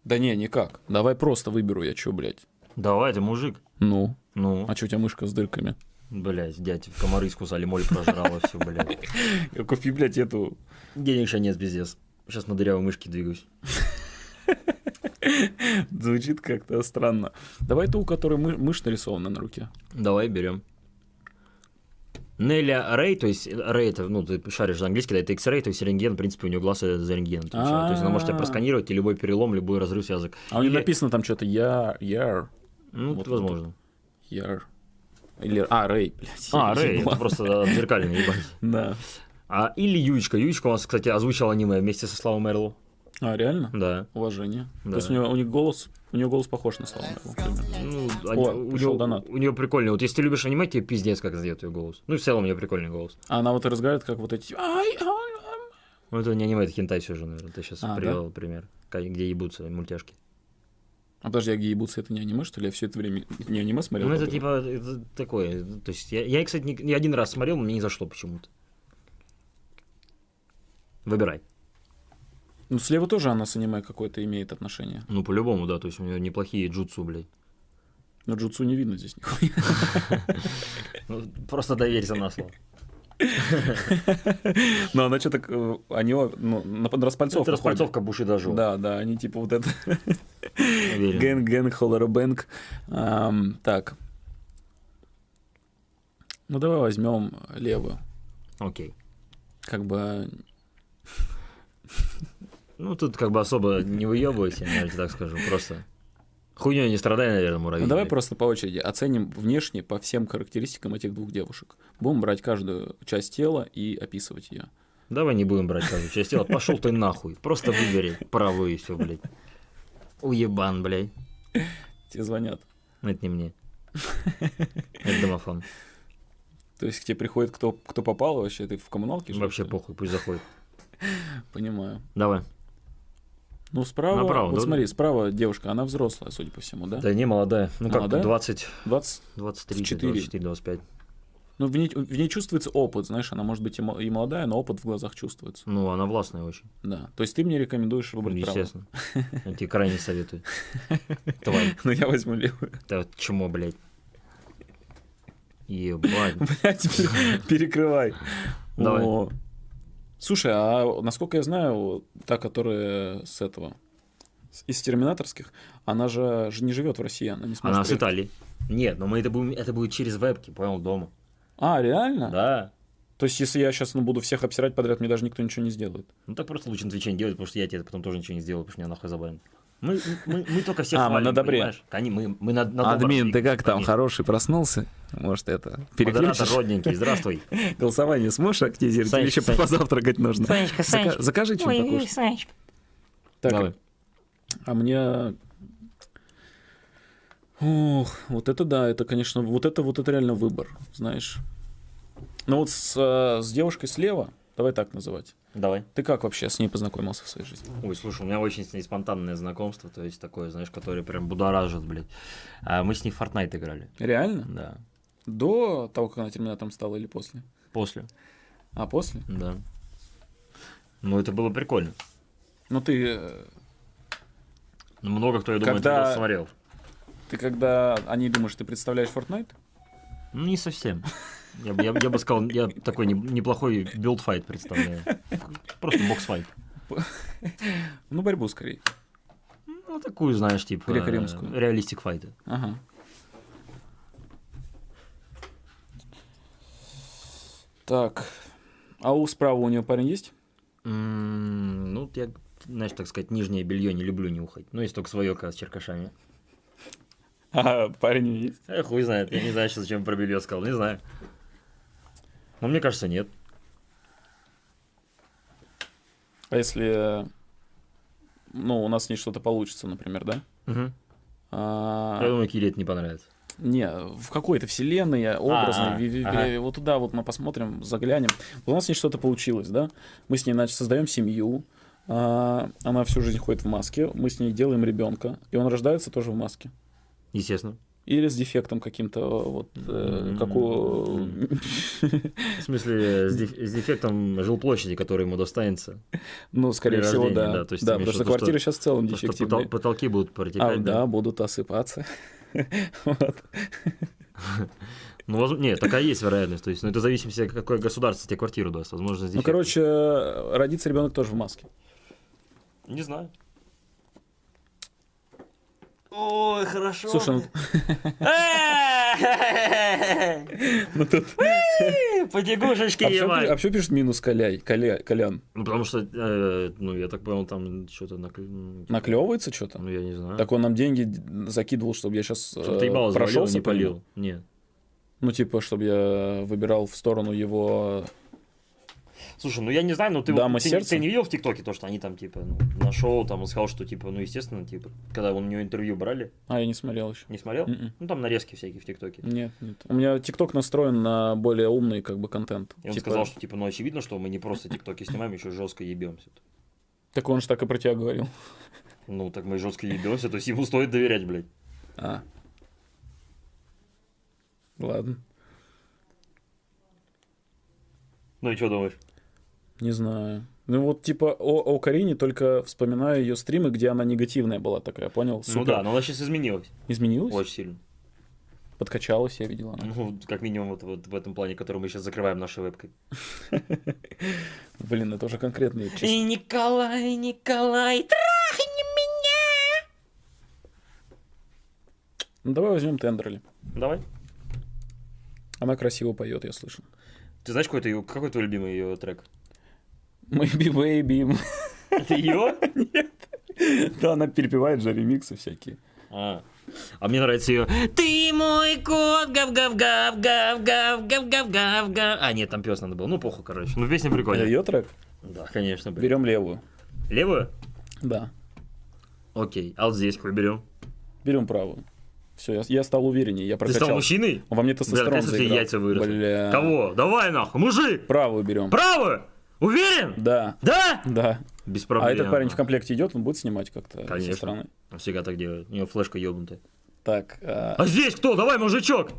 Да не, никак. Давай просто выберу я, чё, блядь. Давай, ты мужик. Ну, Ну, а чё у тебя мышка с дырками? блядь, дядь, комары скусали, моль прожрала, все, блядь. *laughs* Купи, блядь, эту... Денег сейчас нет, пиздец. Сейчас на дырявой мышке двигаюсь. *laughs* *laughs* Звучит как-то странно. Давай ту, у которой мы- мышь нарисована на руке. Давай, берем. Неля Рэй, то есть Рэй это, ну, ты шаришь за английский, да, это X-Ray, то есть рентген, в принципе, у нее глаз это за рентген отвечает. То есть она может тебя А. просканировать, и любой перелом, любой разрыв связок. А у нее написано там что-то я, яр, Ну, Вот возможно. яр. Или, а, Рэй, блядь. А, Рэй, это просто зеркально, ебать. *laughs* Да. А, или Юечка. Юечка у нас, кстати, озвучил аниме вместе со Славой Мерлоу. А, реально? Да. Уважение. Да. То есть у, него, у них голос, у него голос похож на примерно. Ну, О, они- у, нее, донат. у нее прикольный. Вот если ты любишь аниме, тебе пиздец, как сдает ее голос. Ну, и в целом у нее прикольный голос. А она вот и разговаривает, как вот эти... «Ай, ай, ай». Ну, это не аниме, это хентай все же, наверное. Ты сейчас А, привел пример. Ка- Где ебутся мультяшки. А подожди, а где ебутся, это не аниме, что ли? Я все это время не аниме смотрел? Ну, это типа это такое. То есть я, я, кстати, не, не один раз смотрел, но мне не зашло почему-то. Выбирай. Ну, слева тоже она с аниме какое-то имеет отношение. Ну, по-любому, да. То есть у нее неплохие джутсу, блядь. Но джутсу не видно здесь нихуя. *laughs* Ну, просто доверься на слово. *laughs* Но она что-то... э, Они ну, на распальцовку Это распальцовка Буши дожил. Да, да, они типа вот это... Уверен. Гэнг, гэнг, холлера бэнг. Ам, Так. Ну, давай возьмем левую. Окей. Как бы... Ну, тут как бы особо не выебывайся, я тебе так скажу. Просто хуйней не страдай, наверное, муравей. Ну, давай просто по очереди оценим внешне по всем характеристикам этих двух девушек. Будем брать каждую часть тела и описывать ее. Давай не будем брать каждую часть тела. Пошел ты нахуй. Просто выбери правую и все, блядь. Уебан, блядь. Тебе звонят. Это не мне. Это домофон. То есть к тебе приходит кто, кто попал вообще, ты в коммуналке? Вообще похуй, пусть заходит. Понимаю. Давай. Ну, справа, Направо, вот да? смотри, справа девушка, она взрослая, судя по всему, да? Да не, молодая. Ну как, Молодая? 20, 20, 23, Четыре. 24, 25. ну, в ней, в ней чувствуется опыт, знаешь, она может быть и мо- и молодая, но опыт в глазах чувствуется. Ну, она властная очень. Да. То есть ты мне рекомендуешь выбрать Ну, право? естественно. *laughs* Я тебе крайне советую. Тварь. *laughs* Ну, я возьму левую. Да чмо, блядь. *laughs* Ебать. Блядь, пере- перекрывай. Давай. Слушай, а насколько я знаю, та, которая с этого, с- из терминаторских, она же не живет в России, она не сможет Она с приехать. Италии. Нет, но мы это будем, это будет через вебки, понял, дома. А, реально? Да. То есть, если я сейчас ну, буду всех обсирать подряд, мне даже никто ничего не сделает. Ну так просто лучше на Твиче не делать, потому что я тебе потом тоже ничего не сделаю, потому что меня нахуй забанят. Мы, мы, мы только всех А, мы хвалим, на добре. понимаешь? Они, мы, мы на, на Админ, ты как там, конечно. хороший проснулся? Может, это, Модератор переключишь? родненький, здравствуй. *laughs* Голосование сможешь активизировать? Или Санечка, еще Санечка. позавтракать нужно? Санечка, Санечка. Закажи что-нибудь покушать. Санечка. Так, Давай. а мне... Ох, вот это да, это, конечно, вот это вот это реально выбор, знаешь. Ну вот с, э, с девушкой слева, давай так называть. Давай. Ты как вообще с ней познакомился в своей жизни? Ой, слушай, у меня очень с ней спонтанное знакомство, то есть такое, знаешь, которое прям будоражит, блядь. А мы с ней в Fortnite играли. Реально? Да. До того, как она терминатором стала или после? После. А, после? Да. Ну, это было прикольно. Ну ты, э, Ну, Много кто, я думаю, Когда- это смотрел. ты когда о ней думаешь, ты представляешь Fortnite? Ну, не совсем. Я, бы- я, я бы сказал, я такой не- неплохой build fight представляю. Просто box fight. Ну, борьбу скорее. Ну, такую, знаешь, типа... Греко-римскую. Реалистик файты. Ага. Так. А у справа у нее парень есть? Ну, я, знаешь, так сказать, нижнее белье не люблю нюхать. Ну, есть только свое, с черкашами. А, парень есть. Эх, хуй знает. Я не знаю, зачем про белье сказал. Не знаю. Ну, мне кажется, нет. А если ну, у нас с ней что-то получится, например, да? Мгм. А, Я думаю, Кире это не понравится. Не, в какой-то вселенной, образной, А, ага. вот туда вот мы посмотрим, заглянем. У нас с ней что-то получилось, да? Мы с ней, значит, создаем семью, а, она всю жизнь ходит в маске, мы с ней делаем ребенка, и он рождается тоже в маске. Естественно. Или с дефектом каким-то, вот, э, как у... В смысле, с, деф- с дефектом жилплощади, который ему достанется. Ну, скорее всего, да. да, то есть да, потому что квартиры что- сейчас в целом дефективные. потол- потолки будут А, протекать, да, да. будут осыпаться. *laughs* Вот. Ну, воз- нет, такая есть вероятность. То есть, ну, это зависит от какое государство тебе квартиру даст. Возможно, Ну, короче, родится ребенок тоже в маске. Не знаю. Ой, хорошо. Слушай, ну, ну тут... Потягушечки А ебать. а почему пишет минус Коляй, Коля, Колян? Ну, потому что, э, ну, я так понял, там что-то накле... Наклевывается что-то? Ну, я не знаю. Так он нам деньги закидывал, чтобы я сейчас Чтобы ты ебало завалил, прошелся не полил. Нет. Ну, типа, чтобы я выбирал в сторону его... Слушай, ну я не знаю, но ты, Дама ты, сердца? ты не видел в ТикТоке то, что они там, типа, ну, на шоу, там, он сказал, что, типа, ну, естественно, типа, когда у него интервью брали, А, я не смотрел еще. не смотрел? Мгм. Ну, там нарезки всякие в ТикТоке. Нет, нет. У меня ТикТок настроен на более умный, как бы, контент. И он Типа, сказал, что, типа, ну, очевидно, что мы не просто ТикТоки снимаем, еще жестко ебемся. Так он же так и про тебя говорил. Ну, так мы жестко ебемся, то есть ему стоит доверять, блядь. А. Ладно. Ну и что думаешь? Не знаю. Ну вот типа о, о Карине только вспоминаю ее стримы, где она негативная была такая, понял? Ну Супер. да, но она сейчас изменилась. Изменилась? Очень сильно. Подкачалась, я видела. она. Ну, как минимум, вот, вот в этом плане, который мы сейчас закрываем нашей вебкой. *laughs* Блин, это уже конкретные числа. И Николай, Николай, трахни меня! Ну давай возьмем Тендерли. Давай. Она красиво поет, я слышал. Ты знаешь, какой, какой твой любимый ее трек? Maybe Baby. Это ее? Да, она перепевает же ремиксы всякие. А. А мне нравится ее. Ты мой кот, гав-гав-гав, гав-гав, гав-гав-гав, гав. А, нет, там пес надо было. Ну, похуй, короче. Ну, песня прикольная. Ее трек? Да, конечно, блин. Берем левую. Левую? Да. Окей. А вот здесь какой берем? Берем правую. Все, я, я стал увереннее, я Ты стал прокачал. мужчиной? Во мне тестостерон тебе заиграл. яйца выросли. Бля. Кого? Давай нахуй, мужик! Правую берем. Правую! Уверен? Да, Да? да. Без А проблем. этот парень в комплекте идет, он будет снимать как-то Конечно. со стороны. Он всегда так делает. У него флешка ебнутая. Так, а, А здесь кто? Давай, мужичок!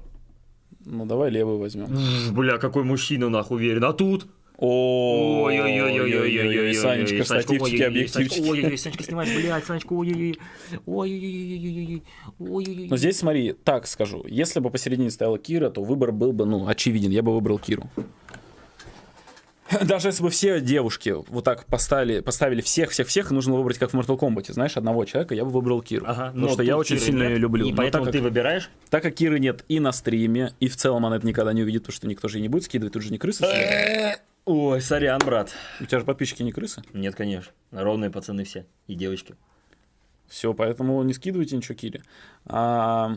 ну давай левую возьмем. Бля, какой мужчина нахуй уверен. А тут? Ой-ой-ой-ой-ой-ой, Санечка, штативчики, объективчики. Ой-ой-ой, Санечка, снимаешь, блядь, Санечка, ой-ой-ой. Ой-ой-ой-ой-ой-ой. Ой-ой-ой. Но здесь смотри, так скажу, если бы посередине стояла Кира, то выбор был бы, ну, очевиден, я бы выбрал Киру. *laughs* Даже если бы все девушки вот так поставили, поставили всех, всех, всех, и нужно выбрать, как в Mortal Kombat, знаешь, одного человека, я бы выбрал Киру. Ага, потому что я очень Киры сильно нет, ее люблю. И Но поэтому так, ты как, выбираешь? так как Киры нет и на стриме, и в целом она это никогда не увидит, потому что никто же не будет скидывать, тут же не сидят. Ой, сорян, брат. У тебя же подписчики не крысы. Нет, конечно. Ровные пацаны все. И девочки. Все, поэтому не скидывайте ничего Кире. А,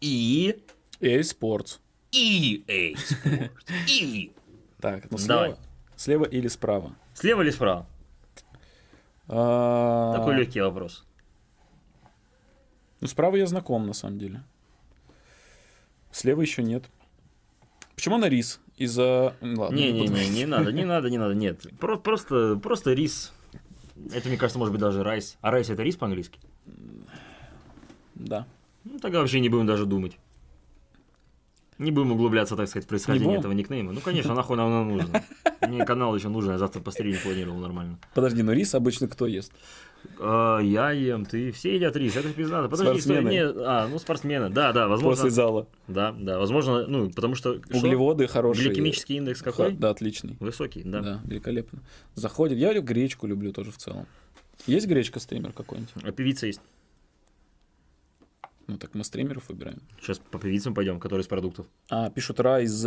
И... EA Sports. EA Sports. И... Так, ну Давай. слева, слева или справа? Слева или справа? А, Такой легкий вопрос. Ну, справа я знаком, на самом деле. Слева еще нет. Почему на рис? Из-за... Не-не-не, не надо, не надо, не надо, нет. Про- Просто, просто рис. Это, мне кажется, может быть даже rice. А rice это рис по-английски? Да. Ну, тогда вообще не будем даже думать. Не будем углубляться, так сказать, в происхождение этого никнейма. Ну, конечно, нахуй нам оно нужно. Мне канал еще нужен, я завтра пострелить планировал нормально. Подожди, но рис обычно кто ест? А, я ем, ты, все едят рис, это пиздато. Подожди, Спортсмены. не, а, ну спортсмены, да, да, возможно. После зала. Да, да, возможно, ну, потому что... что? Углеводы хорошие. Гликемический индекс какой? Да, отличный. Высокий, да. Да. великолепно. Заходит. Я гречку люблю тоже в целом. Есть гречка стример какой-нибудь? А певица есть. Ну так мы стримеров выбираем. Сейчас по певицам пойдем, которые из продуктов. А, пишут райз.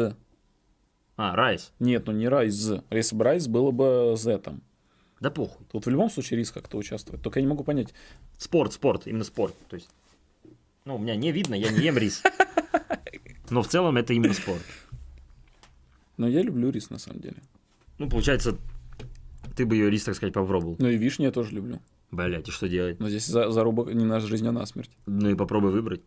А, райс. Нет, ну не райз. Если бы райз, было бы Z там. Да похуй. Тут в любом случае рис как-то участвует. Только я не могу понять. Спорт, спорт, именно спорт. То есть, ну, у меня не видно, я не ем рис. *laughs* Но в целом это именно спорт. Но я люблю рис на самом деле. Ну, получается, Ты бы ее рис, так сказать, попробовал. Ну и вишни я тоже люблю. Блять, и что делать? Но здесь за- зарубок не на жизнь, а на смерть. Ну и попробуй выбрать.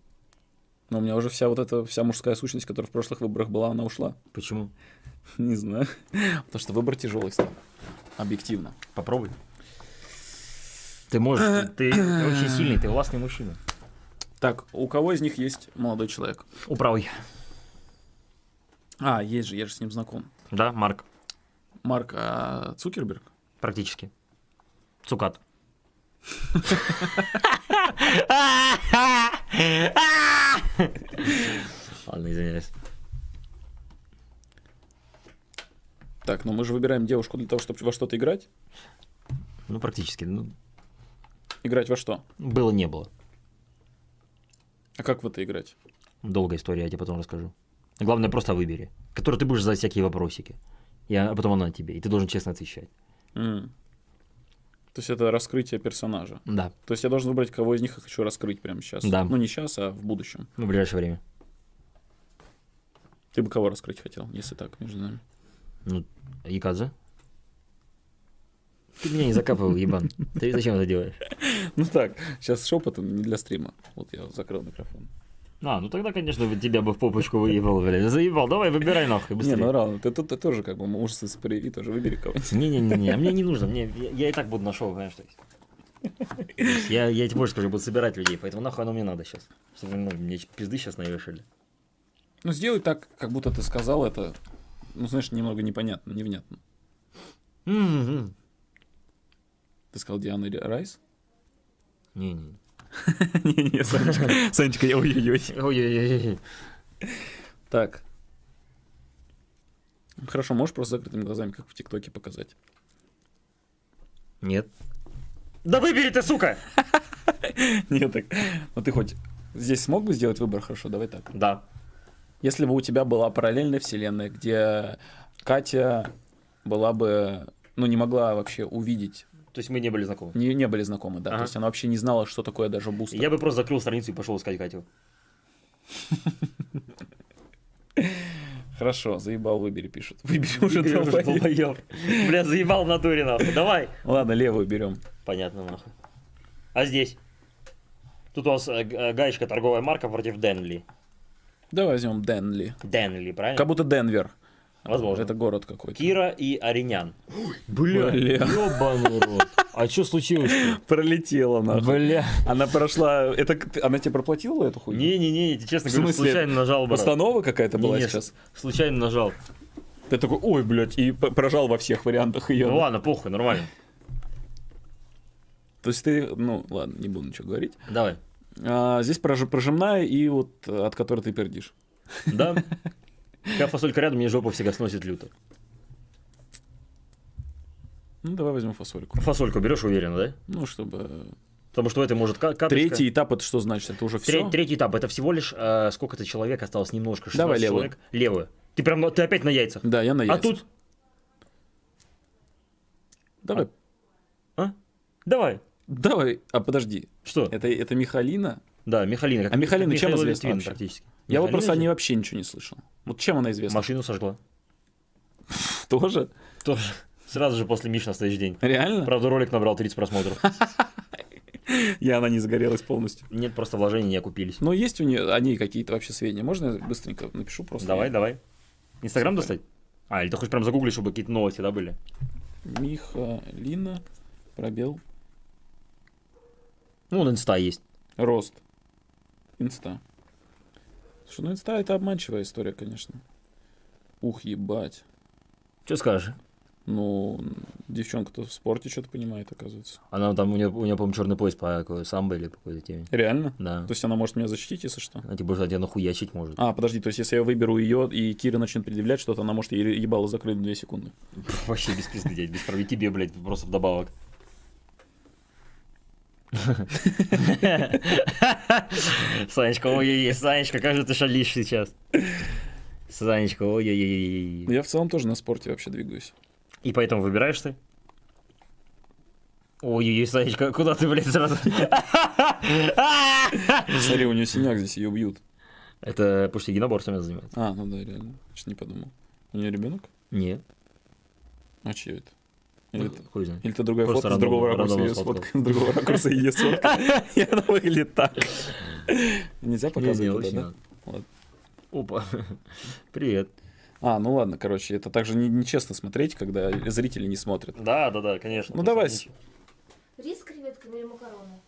Но у меня уже вся вот эта, вся мужская сущность, которая в прошлых выборах была, она ушла. Почему? *laughs* Не знаю. Потому что выбор тяжелый стал. Объективно. Попробуй. Ты можешь, ты, ты *clears throat* очень сильный, ты властный мужчина. Так, у кого из них есть молодой человек? Управый. А, есть же, я же с ним знаком. Да, Марк, Марк а, Цукерберг? практически. Цукат. Ладно, извиняюсь. Так, но мы же выбираем девушку для того, чтобы во что-то играть. Ну, практически. Ну, Играть во что? было, не было. А как в это играть? Долгая история, я тебе потом расскажу. Главное, просто выбери. Который ты будешь задать всякие вопросики. Я, а потом она тебе. И ты должен честно отвечать. М. То есть это раскрытие персонажа. Да, То есть я должен выбрать, кого из них я хочу раскрыть прямо сейчас. Да. Ну, не сейчас, а в будущем. в ближайшее время. Ты бы кого раскрыть хотел, если так, между нами? Ну, Якадзе? Ты меня не закапывал, ебан. Ты зачем это делаешь? *laughs* Ну так, сейчас шепотом, не для стрима. Вот я закрыл микрофон. А, ну тогда, конечно, тебя бы в попочку выебал, блядь. Заебал, давай, выбирай нахуй, Не, быстрее. ну равно, ты тут ты тоже как бы мужество прояви, тоже выбери кого-нибудь. Не-не-не, мне не нужно, мне, я, я и так буду на шоу, понимаешь, то есть. Я, я тебе больше скажу, буду собирать людей, поэтому нахуй оно мне надо сейчас. Чтобы ну, мне пизды сейчас навешали. Ну сделай так, как будто ты сказал это, ну знаешь, немного непонятно, невнятно. М-м-м. Ты сказал Диана Райс? Не-не. *laughs* Не-не, Санечка, *laughs* Санечка, я ой-ой-ой. Ой-ой-ой. Так. Хорошо, можешь просто закрытыми глазами, как в ТикТоке, показать? Нет. Да выбери ты, сука! *laughs* Нет, так. Ну ты хоть здесь смог бы сделать выбор хорошо? Давай так. Да. Если бы у тебя была параллельная вселенная, где Катя была бы, ну, не могла вообще увидеть, То есть мы не были знакомы. не, не были знакомы, да, Ага. то есть она вообще не знала, что такое даже бустер. Я бы просто закрыл страницу и пошел искать Катю. Хорошо, заебал, выбери, пишут. Выбери уже долбоеб. Бля, заебал в натуре, нахуй. Давай. Ладно, левую берем. Понятно, нахуй. А здесь? Тут у вас э, э, гаечка торговая марка против Денли. Давай возьмем Денли. Денли, правильно? Как будто Денвер. Возможно. Это город какой-то. Кира и Аринян. Бля, Бля. ёбаный рот. А что случилось? *laughs* Пролетела нахуй. Бля. Она прошла... Это она тебе проплатила эту хуйню? Не-не-не, я тебе честно смысле, случайно нажал, брат. Постанова какая-то была Не-не, сейчас? Случайно нажал. Ты такой, ой, блядь, и прожал во всех вариантах ее. Ну ладно, похуй, нормально. То есть ты, ну ладно, не буду ничего говорить. Давай. А, здесь прож- прожимная и вот от которой ты пердишь. Да? *laughs* Когда фасолька рядом, мне жопу всегда сносит люто. Ну, давай возьмем фасольку. Фасольку берешь уверенно, да? Ну, чтобы... Потому что в этой может ка- каточка. Третий этап, это что значит? Это уже все? Третий этап, это всего лишь э, сколько-то человек осталось, немножко, 16 Давай левую. человек. Левую. Ты прям, ты опять на яйцах. Да, я на а яйца. тут? Давай, А? Давай. Давай. А подожди, Что? это, это Михалина? Да, Михалина. Как, А Михалина чем известна Литвин практически. Я вот просто о ней вообще ничего не слышал. Вот чем она известна? Машину сожгла. *laughs* Тоже? Тоже. Сразу же после Миш на следующий день. Реально? Правда, ролик набрал 30 просмотров. *laughs* И она не загорелась полностью. Нет, просто вложений не окупились. Но есть у нее о ней какие-то вообще сведения? Можно я быстренько напишу просто? Давай, давай. Инстаграм достать? А, или ты хочешь прям загуглить, чтобы какие-то новости, да, были? Михалина, пробел, Ну, на инста есть. рост. Инста. Слушай, ну инста это обманчивая история, конечно. Ух, ебать. Что скажешь? Ну, девчонка-то в спорте что-то понимает, оказывается. Она там, у нее, у нее по-моему, черный пояс по какой, самбо или по какой-то теме. Реально? Да. То есть она может меня защитить, если что? Она тебе тебя нахуячить может. А, подожди, то есть если я выберу ее, и Кира начнет предъявлять что-то, она может ей ебало закрыть в 2 секунды. Вообще без пизды, дядь, без прав- и тебе, блядь, просто вдобавок. *laughs* Санечка, ой-ой-ой, Санечка, как же ты шалишь сейчас? Санечка, ой-ой-ой. Я в целом тоже на спорте вообще двигаюсь. И поэтому выбираешь ты? Ой-ой-ой, Санечка, куда ты, блядь, сразу? *laughs* Смотри, у нее синяк здесь, ее бьют. Это потому что единоборствами занимается. А, ну да, реально. Что не подумал. У нее ребенок? Нет. А чье это? Или, Ну, Хуй знает. или ты другая Просто фотка с другого ракурса ее *laughs* сфоткай, с другого ракурса ее сфоткай. И она выглядит так. Нельзя Не, не, показывать это, да? Опа. *laughs* Привет. А, ну ладно, короче, это также не- нечестно смотреть, когда зрители не смотрят. Да, да, да, конечно. Ну, давай. Рис с креветками или макароны?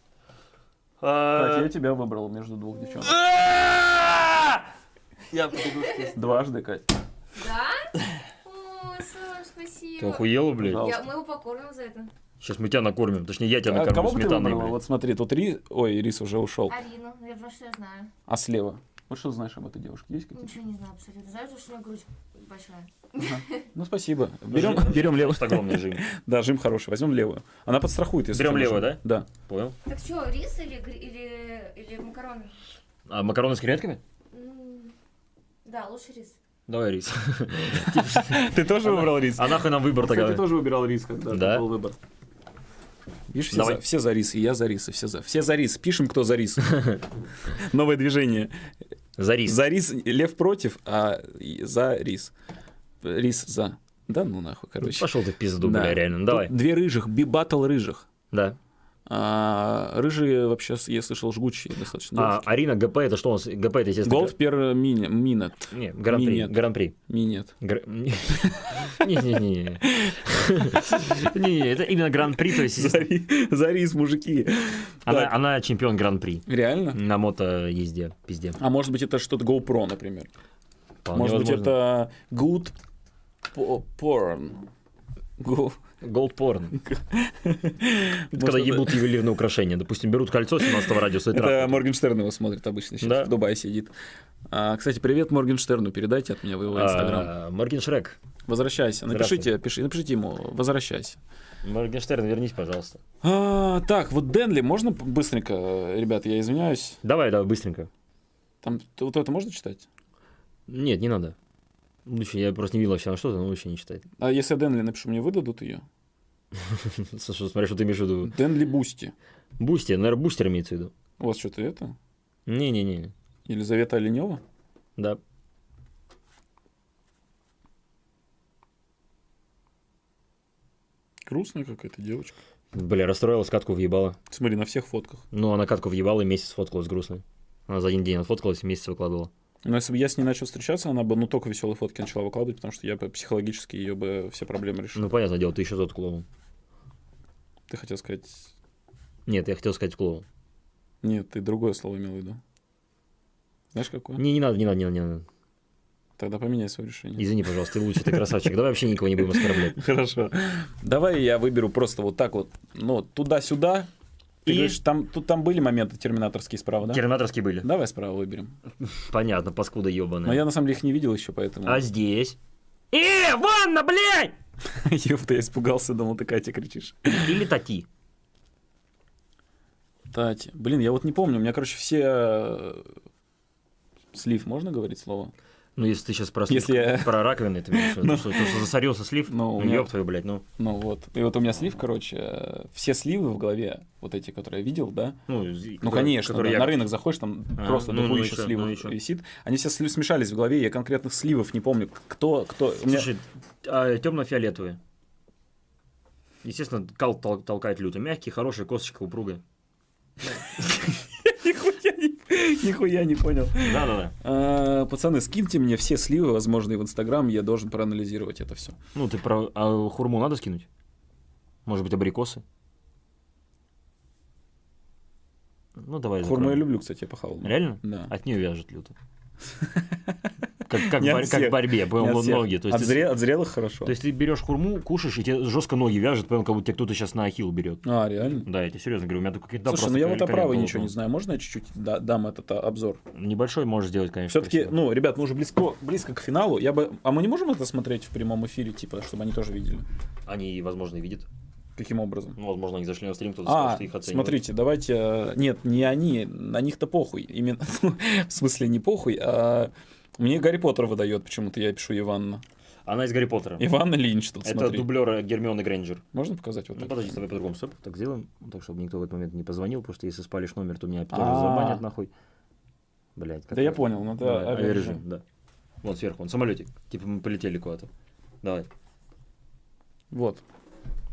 а, Катя, я тебя выбрал между двух девчонок. Я побегу. Дважды, Кать. Да? О, Саш, Ты спасибо. охуела, блядь? Я, мы его покормим за это. Сейчас мы тебя накормим. Точнее, я тебя А накормлю кого ты сметаной, блядь. Вот смотри, тут Рис... Ой, Рис уже ушел. Арину, наверное, что я знаю. А слева? Вот что ты знаешь об этой девушке? Есть какие-то? Ничего не знаю абсолютно. Знаю, то, что у меня грудь большая. *laughs* Ну, спасибо. Берем, берем левую. Огромный жим. *laughs* Да, жим хороший. Возьмем левую. Она подстрахует, если Берем левую, машину. Да. Понял? Так что, рис или, или, или макароны? А макароны с креветками? Да, лучше рис. Давай рис. *laughs* Ты тоже выбрал рис? А нахуй нам выбор тогда? тоже выбирал рис, когда Да? был выбор. Видишь, все Давай. за, все за рис, и я за рис, и все за, все за рис. Пишем, кто за рис. *laughs* Новое движение. За рис. За рис лев против, а за рис. Рис за. Да ну нахуй, короче. Пошел ты в пизду, Да. бля, реально. Тут Давай. Две рыжих, би-баттл рыжих. Да. А, рыжие вообще, я слышал, жгучие достаточно. А Арина ГП это что у нас? ГП это, естественно... Gold per mini, минет. Не, гран-при. Гран-при. Минет. Не-не-не. *laughs* Не, это именно гран-при, то есть За, ри- за рис, мужики. она, чемпион гран-при Реально? на мото-езде, пизде. А может быть это что-то GoPro, например? Может быть это good po- porn. Go- Может, *laughs* когда ебут ювелирные украшения. Допустим, берут кольцо 17 радиуса и Это. Моргенштерн его смотрит обычно сейчас, в Дубае сидит. А, кстати, привет Моргенштерну, передайте от меня в его инстаграм. А, Моргеншрек. Возвращайся, напишите, пиши, напишите ему, возвращайся. Моргенштерн, вернись, пожалуйста. А, так, вот Денли, можно быстренько, ребят, я извиняюсь. Давай, давай, быстренько. Там вот это можно читать? Нет, не надо. Лучше, я просто не видел вообще на что-то, но лучше не читать. А если я Денли напишу, мне выдадут ее? *laughs* Слушай, смотри, что ты имеешь в виду. Денли Бусти. Бусти, наверное, бустер имеется в виду. У вас что-то это? Не-не-не. Елизавета Оленева? Да. Грустная какая-то девочка. Бля, расстроилась, катку въебала. Смотри, на всех фотках. Ну, она катку въебала и месяц фоткалась грустной. Она за один день отфоткалась и месяц выкладывала. Но если бы я с ней начал встречаться, она бы ну только веселые фотки начала выкладывать, потому что я бы психологически ее бы все проблемы решил. Ну, понятное дело, ты еще тот клоун. Ты хотел сказать... Нет, я хотел сказать клоун. Нет, ты другое слово имел в виду. Знаешь, какое? Не, не надо, не надо, не надо, не надо. Тогда поменяй свое решение. Извини, пожалуйста, ты лучший, ты красавчик. Давай вообще никого не будем оскорблять. *laughs* Хорошо. Давай я выберу просто вот так вот, ну, туда-сюда. Ты И- говоришь, там, тут там были моменты терминаторские справа, да? Терминаторские были. Давай справа выберем. Понятно, паскуда ебаная. Но я на самом деле их не видел еще, поэтому... А здесь? Э, ванна, блядь! *laughs* Ёпта, я испугался, думал, ты Катя кричишь. Или тати. Тати. Блин, я вот не помню, у меня, короче, все... э, Слив, можно говорить слово? Ну, если ты сейчас про, Если я- про раковины, ты имеешь виду, что, то, что засорился слив, Ну, ну, меня- ёб твою, блядь, ну, Ну вот. И вот у меня слив, короче, все сливы в голове, вот эти, которые я видел, да? ну, Ну, конечно, да, на рынок заходишь, там А, просто ну, ну чё, сливов ну висит. Они все смешались в голове, я конкретных сливов не помню. Кто, кто... у меня- Слушай, а, темно-фиолетовые. Естественно, кал тол- толкает люто. Мягкий, хороший, косточка упругая. *laughs* *laughs* Нихуя не- понял. Да-да-да. А, Пацаны, скиньте мне все сливы возможные в Инстаграм, я должен проанализировать это все. Ну, ты про... А хурму надо скинуть? Может быть, абрикосы? Ну, давай Хурму я люблю, кстати, я похавал. Реально? Да. От нее вяжет люто. *laughs* Как, как, борь- как борьбе, понял, всех. ноги. То есть, От ты- зре- от зрелых хорошо. то есть ты берешь хурму, кушаешь, и тебе жестко ноги вяжет, понял, как будто тебе кто-то сейчас на ахилл берет. А, реально? Да, я тебе серьезно говорю, у меня тут какие-то... Слушай, ну я вот о правой ничего не знаю. Можно я чуть-чуть да- дам этот а, обзор? Небольшой можешь сделать, конечно. Все-таки, ну, ребят, мы уже близко, близко к финалу. Я бы... А мы не можем это смотреть в прямом эфире, типа, чтобы они тоже видели? Они, возможно, и видят. Каким образом? Ну, возможно, они зашли на стрим, кто-то сказал, А, что их оценивают. смотрите, давайте... э, Нет, не они, на них-то похуй. Именно, *laughs* в смысле, не похуй, а... Мне Гарри Поттер выдает, почему-то я пишу Иванна. Она из Гарри Поттера. Иванна Линч тут, Это смотри. дублер Гермионы Грейнджер. Можно показать вот Ну, так? подожди, с тобой по-другому стоп, так сделаем, так, чтобы никто в этот момент не позвонил, потому что если спалишь номер, то меня тоже А. забанят нахуй. Блять, Да я понял, ну да, авиарежим. авиарежим, да. Вот сверху, он самолетик, типа мы полетели куда-то. Давай. Вот.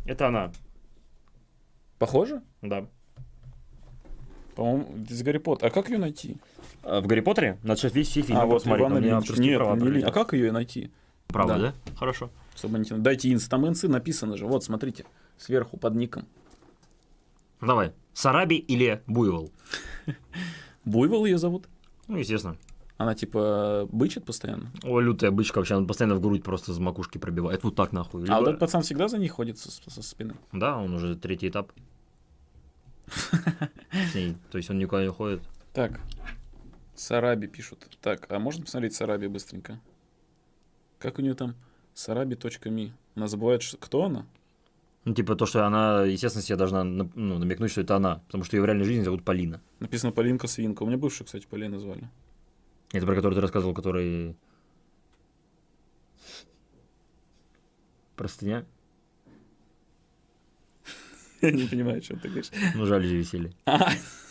Это она. Похоже? Да. По-моему, из Гарри Поттера. А как ее найти? А в Гарри Поттере? Надо сейчас весь все фильмы а, вот посмотреть. Иван там Ильич. Нет, права не а как ее найти? Право, Да. да? Хорошо. Чтобы не тянуть. Дайте инстаменсы, написано же. Вот, смотрите, сверху под ником. Давай. Сараби или Буйвол? Буйвол ее зовут? Ну, естественно. Она типа бычит постоянно. О, лютая бычка вообще, она постоянно в грудь просто с макушки пробивает. Вот так нахуй. А Либо- вот этот пацан всегда за ней ходит со, со спины. Да, он уже третий этап. *laughs* С ней. То есть он никуда не ходит. Так, Сараби пишут. Так, а можно посмотреть Сараби быстренько? Как у нее там? Сараби.ми. Она забывает, что... кто она? Ну, типа то, что она, естественно, себе должна ну, намекнуть, что это она. Потому что ее в реальной жизни зовут Полина. Написано Полинка Свинка. У меня бывшую, кстати, Полина звали. Это про который ты рассказывал, который... Простыня? *laughs* Я не понимаю, о чем ты говоришь. Ну, жалюзи висели. *laughs*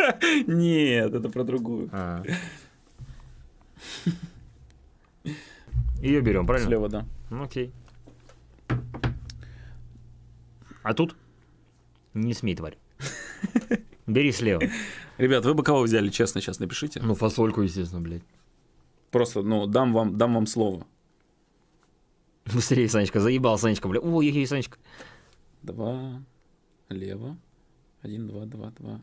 *laughs* Нет, это про другую. А. Ее берем, правильно? Слева, да. Ну, окей. А тут не смей, тварь. *laughs* Бери слева. Ребят, вы бы кого взяли, честно, сейчас напишите. Ну, фасольку, естественно, блядь. Просто, ну, дам вам, дам вам слово. Быстрее, Санечка, заебал, Санечка, блядь. Ой, ой, Санечка. Два, лево. Один, два, два, два,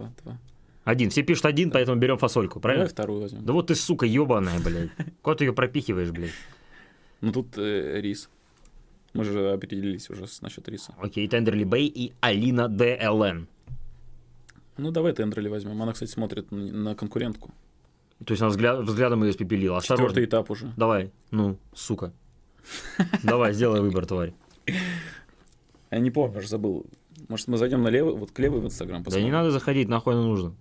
два, два. Один. Все пишут один, поэтому берем фасольку, правильно? Давай вторую возьмем. Да вот ты, сука, ебаная, блядь. Куда ты ее пропихиваешь, блядь? Ну, тут э, рис. Мы же определились уже насчет риса. Окей, Тендерли Бэй и Алина ДЛН. Ну, давай Тендерли возьмем. Она, кстати, смотрит на, конкурентку. То есть она взгляд, взглядом ее испепелила. Осторожно. Четвертый этап уже. Давай, ну, сука. Давай, сделай выбор, тварь. *laughs* Я не помню, забыл. Может, мы зайдем на левый, вот к левой в Инстаграм Да посмотрим? не надо заходить, нахуй оно нужно.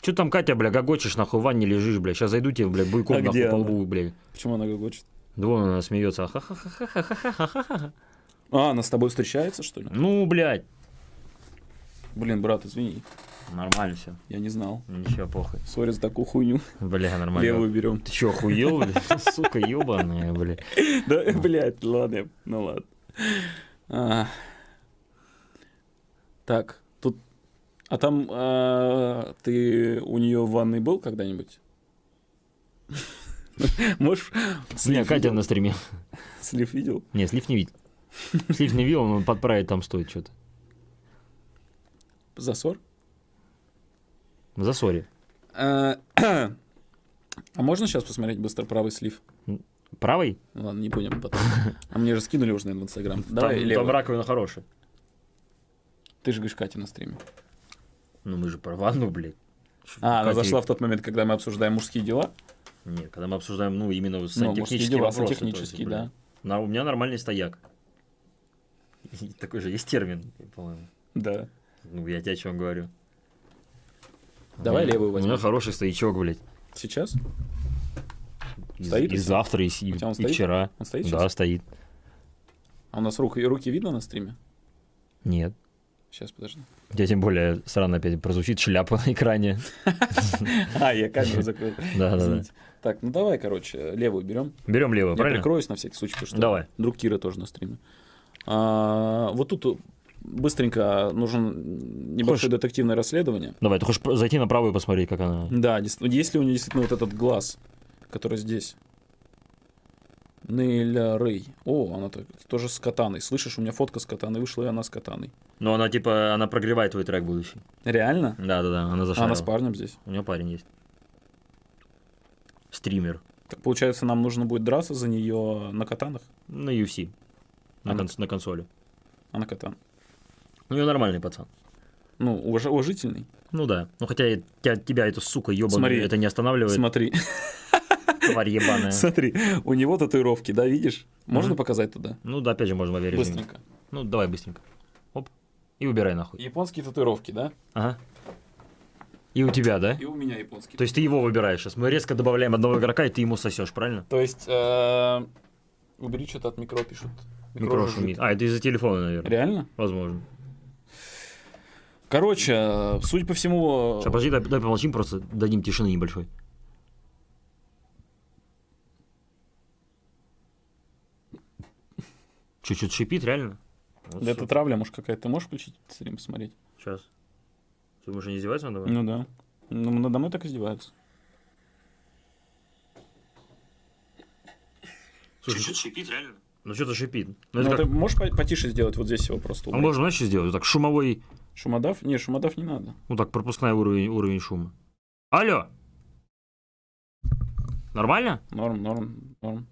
Че там, Катя, бля, гогочешь, нахуй в ванне лежишь, бля. Сейчас зайду тебе, бля, буйком А нахуй по лбу, бля. Почему она гогочет? Да вон она смеется. А, она с тобой встречается, что ли? Ну, блядь. Блин, брат, извини. Нормально все. Я не знал. Ничего, похуй. Сори за такую хуйню. Бля, нормально. Левую берем. Ты чё, охуел, бля? *laughs* Сука, ебаная, бля. Да, блядь, ладно, ну ладно. А. Так, тут... А там а, ты у нее в ванной был когда-нибудь? *laughs* Можешь... Не, Катя на стриме. Слив видел? Не, слив не видел. Слив не видел, он подправить там стоит что-то. Засор? Засоре. А *clears throat* а можно сейчас посмотреть быстро правый слив? Правый? Ну Ладно, не будем потом. А мне же скинули уже, наверное, в Инстаграм. Давай, там, левый. там раковина хорошая. Ты же говоришь Катя на стриме. Ну мы же про ванну, блядь. А, она Катя- зашла в тот момент, когда мы обсуждаем мужские дела. Нет, когда мы обсуждаем, ну, именно Ну, сантехнические дела, вопросы. сантехнические, да. На- у меня нормальный стояк. Такой же есть термин, по-моему. Да. Ну, я тебе о чем говорю. Давай левую У меня возьмем. хороший стоячок, блядь. Сейчас? И, Стоит и тебя? завтра, и, и- он и вчера. Он стоит Да, сейчас? стоит. А у нас руки, руки видно на стриме? Нет. Сейчас, подожди. У тебя тем более странно опять прозвучит шляпа на экране. *laughs* А, я камеру закрыл. *laughs* Да, да, да. Так, ну давай, короче, левую берем. Берем левую, Я правильно? прикроюсь на всякий случай, потому что Давай. друг Кира тоже на стриме. А, вот тут быстренько нужен небольшое детективное расследование. Давай, ты хочешь зайти на правую и посмотреть, как она... Да, дес- ну, есть ли у нее действительно вот этот глаз, который здесь? Нейля Рэй. О, она так- тоже с катаной. Слышишь, у меня фотка с катаной вышла, и она с катаной. Ну, она типа, она прогревает твой трек будущий. Реально? Да-да-да, она А зашарила. она с парнем здесь. У нее парень есть. Стример. Так получается, нам нужно будет драться за нее на катанах? На UFC. На, Она- конс- на консоли. А на катан. Ну, я нормальный пацан. Ну, уваж- уважительный. Ну да. Ну, хотя тебя, тебя эта сука Смотри. это не останавливает. Смотри, *laughs* Тварь ебаная. смотри, у него татуировки, да, видишь? Можно показать туда? Ну да, опять же, можно авиарежиме. Быстренько. Ну, давай быстренько. Оп. И убирай нахуй. Японские татуировки, да? Ага. И у тебя, да? И у меня японские. То есть ты его выбираешь сейчас. Мы резко добавляем одного игрока, и ты ему сосешь, правильно? То есть, э, убери что-то от микро, пишут. Микро шумит. А, это из-за телефона, наверное. Реально? Возможно. Короче, э, судя по всему... Сейчас, подожди, дай, дай помолчим, просто дадим тишины небольшой. Чуть-чуть шипит, реально? Вот Да это травля, может, какая-то. Ты можешь включить стрим посмотреть? Сейчас. Ты уже не издеваться надо? Ну да. Ну, надо мной так издеваются. Слушай, что шипит, реально? Ну что-то шипит. Ну, Ну, это ты как... можешь по- потише сделать вот здесь его просто А убрать? можно, знаешь, сделать? Вот так шумовой, Шумодав? Не, шумодав не надо. ну так, пропускной уровень, уровень шума. Алло! Нормально? Норм, норм, норм.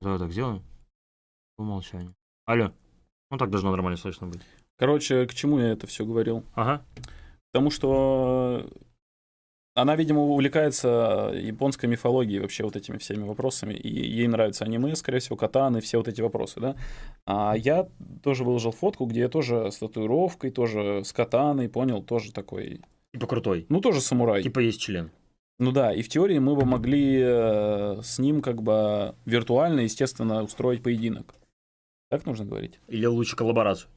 Давай так сделаем. По умолчанию. Алло. Ну так должно нормально слышно быть. Короче, к чему я это все говорил? Ага. Потому что она, видимо, увлекается японской мифологией, вообще вот этими всеми вопросами. И ей нравятся аниме, скорее всего, катаны, все вот эти вопросы, да. А я тоже выложил фотку, где я тоже с татуировкой, тоже с катаной, понял, тоже такой, Типа крутой. ну, тоже самурай. Типа есть член. Ну да, и в теории мы бы могли э, с ним как бы виртуально, естественно, устроить поединок. Так нужно говорить? Или лучше коллаборацию.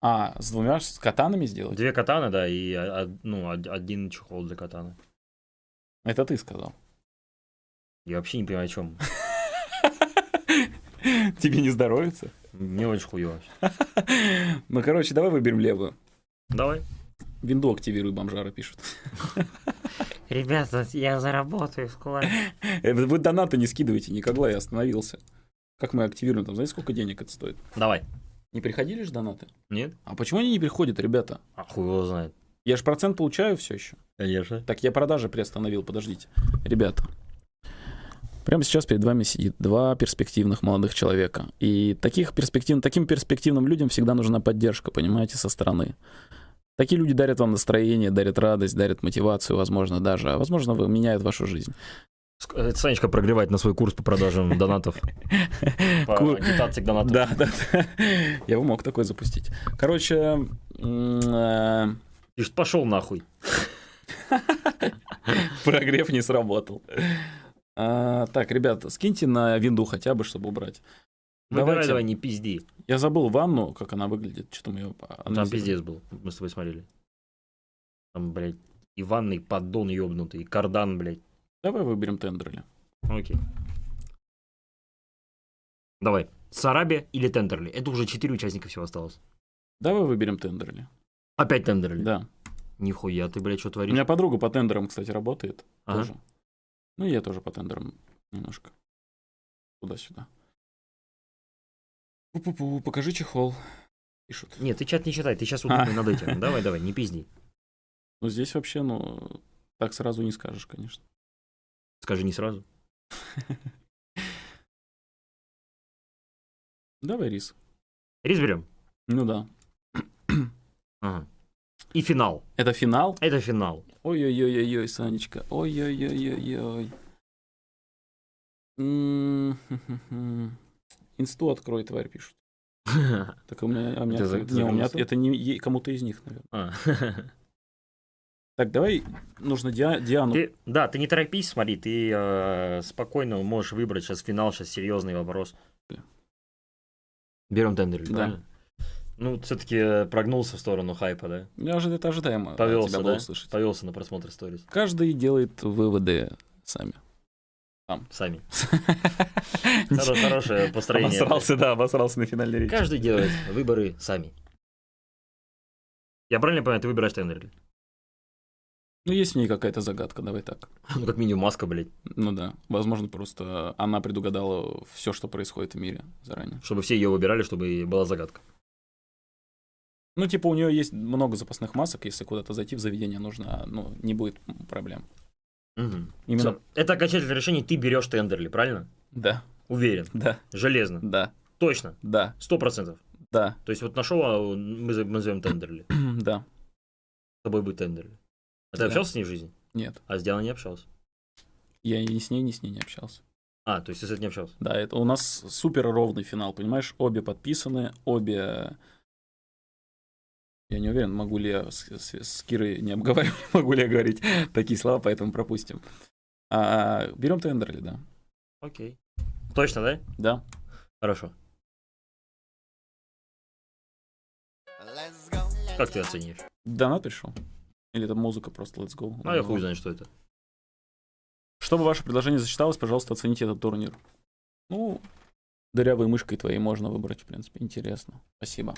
А, с двумя с катанами сделать? Две катаны, да, и ну, од- один чехол для катаны. Это ты сказал. Я вообще не понимаю, о чем. *laughs* Тебе не здоровится? Мне очень хуёво. *laughs* Ну, короче, давай выберем левую. Давай. Винду активируй, бомжара пишут. *laughs* Ребята, я заработаю скоро. Э, Вы вы донаты не скидывайте никогда, я остановился. Как мы активируем там? Знаете, сколько денег это стоит? Давай. Не приходили же донаты? Нет? А почему они не приходят, ребята? А хуй его знает. Я же процент получаю все еще. Конечно. Так, я продажи приостановил, подождите. Ребята, прямо сейчас перед вами сидит два перспективных молодых человека. И таких перспектив... таким перспективным людям всегда нужна поддержка, понимаете, со стороны. Такие люди дарят вам настроение, дарят радость, дарят мотивацию, возможно, даже, а возможно, меняют вашу жизнь. Э, Санечка прогревает на свой курс по продажам *laughs* донатов. По агитации к донатам. Да, да. *laughs* Я бы мог такой запустить. Короче, э, пошел нахуй. *laughs* прогрев не сработал. А, так, ребят, скиньте на винду хотя бы, чтобы убрать. Давайте. давай, не пизди. Я забыл ванну, как она выглядит. Что-то мы ее Там пиздец был. Мы с тобой смотрели. Там, блядь, и ванный поддон ёбнутый, и кардан, блядь. Давай выберем Тендерли. Окей. Давай. Сараби или Тендерли? Это уже четыре участника всего осталось. Давай выберем Тендерли. Опять Тендерли? Да. Нихуя, ты, блядь, что У творишь? меня подруга по тендерам, кстати, работает. Ага. Тоже. Ну, я тоже по тендерам немножко. Туда-сюда. Пу-пу-пу, покажи чехол. Пишут. Нет, ты чат не читай, ты сейчас А. удобный над этим. Давай, давай, не пизди. Ну, здесь вообще, ну, так сразу не скажешь, конечно. Скажи не сразу. *laughs* Давай рис. Рис берем. Ну да. *clears throat* Ага. И финал. Это финал? Это финал. Ой-ой-ой-ой, Санечка. Ой-ой-ой-ой-ой. М, хм-хм-хм. Инсту открой, тварь, пишут. *laughs* Так у меня, а у меня, не, у это не кому-то из них, наверное. *laughs* Так, давай, нужно Диа- Диану. Ты, да, ты не торопись, смотри, ты э, спокойно можешь выбрать сейчас финал, сейчас серьезный вопрос. Берем Тендерли, Да. правильно? Ну, все-таки прогнулся в сторону хайпа, да? Я ожи- это ожидаемо Повелся, да? услышать. Повелся на просмотр сторис. Каждый делает выводы сами. Сами. *laughs* Хоро- Хорошее построение. Обосрался, да, обосрался на финальной речи. Каждый делает выборы сами. Я правильно понимаю, ты выбираешь Тендерли? Ну, есть в ней какая-то загадка, давай так. *laughs* Ну, как минимум маска, блядь. Ну да, возможно, просто она предугадала все, что происходит в мире заранее. Чтобы все ее выбирали, чтобы была загадка. Ну, типа, у нее есть много запасных масок, если куда-то зайти в заведение нужно, ну, не будет проблем. Мгм. Именно. Это окончательное решение, ты берешь Тендерли, правильно? Да, Уверен. да, Железно. да, Точно. да, Сто процентов. да, То есть вот нашел, а мы назовем Тендерли. *clears throat* да. С тобой будет Тендерли. А ты Да. общался с ней в жизни? Нет, А с Дианой не общался? я ни с ней, ни с ней не общался. А, то есть ты с этим не общался? Да, это у нас супер ровный финал, понимаешь? Обе подписаны, обе... Я не уверен, могу ли я с, с- с Кирой не обговаривать, *laughs* могу ли я говорить такие слова, поэтому пропустим. А, берем Тендерли, да. Окей. Точно, да? Да. Хорошо. Как ты оценишь? Донат пришел? Или это музыка просто let's go? Ну, я хуй знаю, что это. Чтобы ваше предложение зачиталось, пожалуйста, оцените этот турнир. Ну, Дырявой мышкой твоей можно выбрать, в принципе, интересно. Спасибо.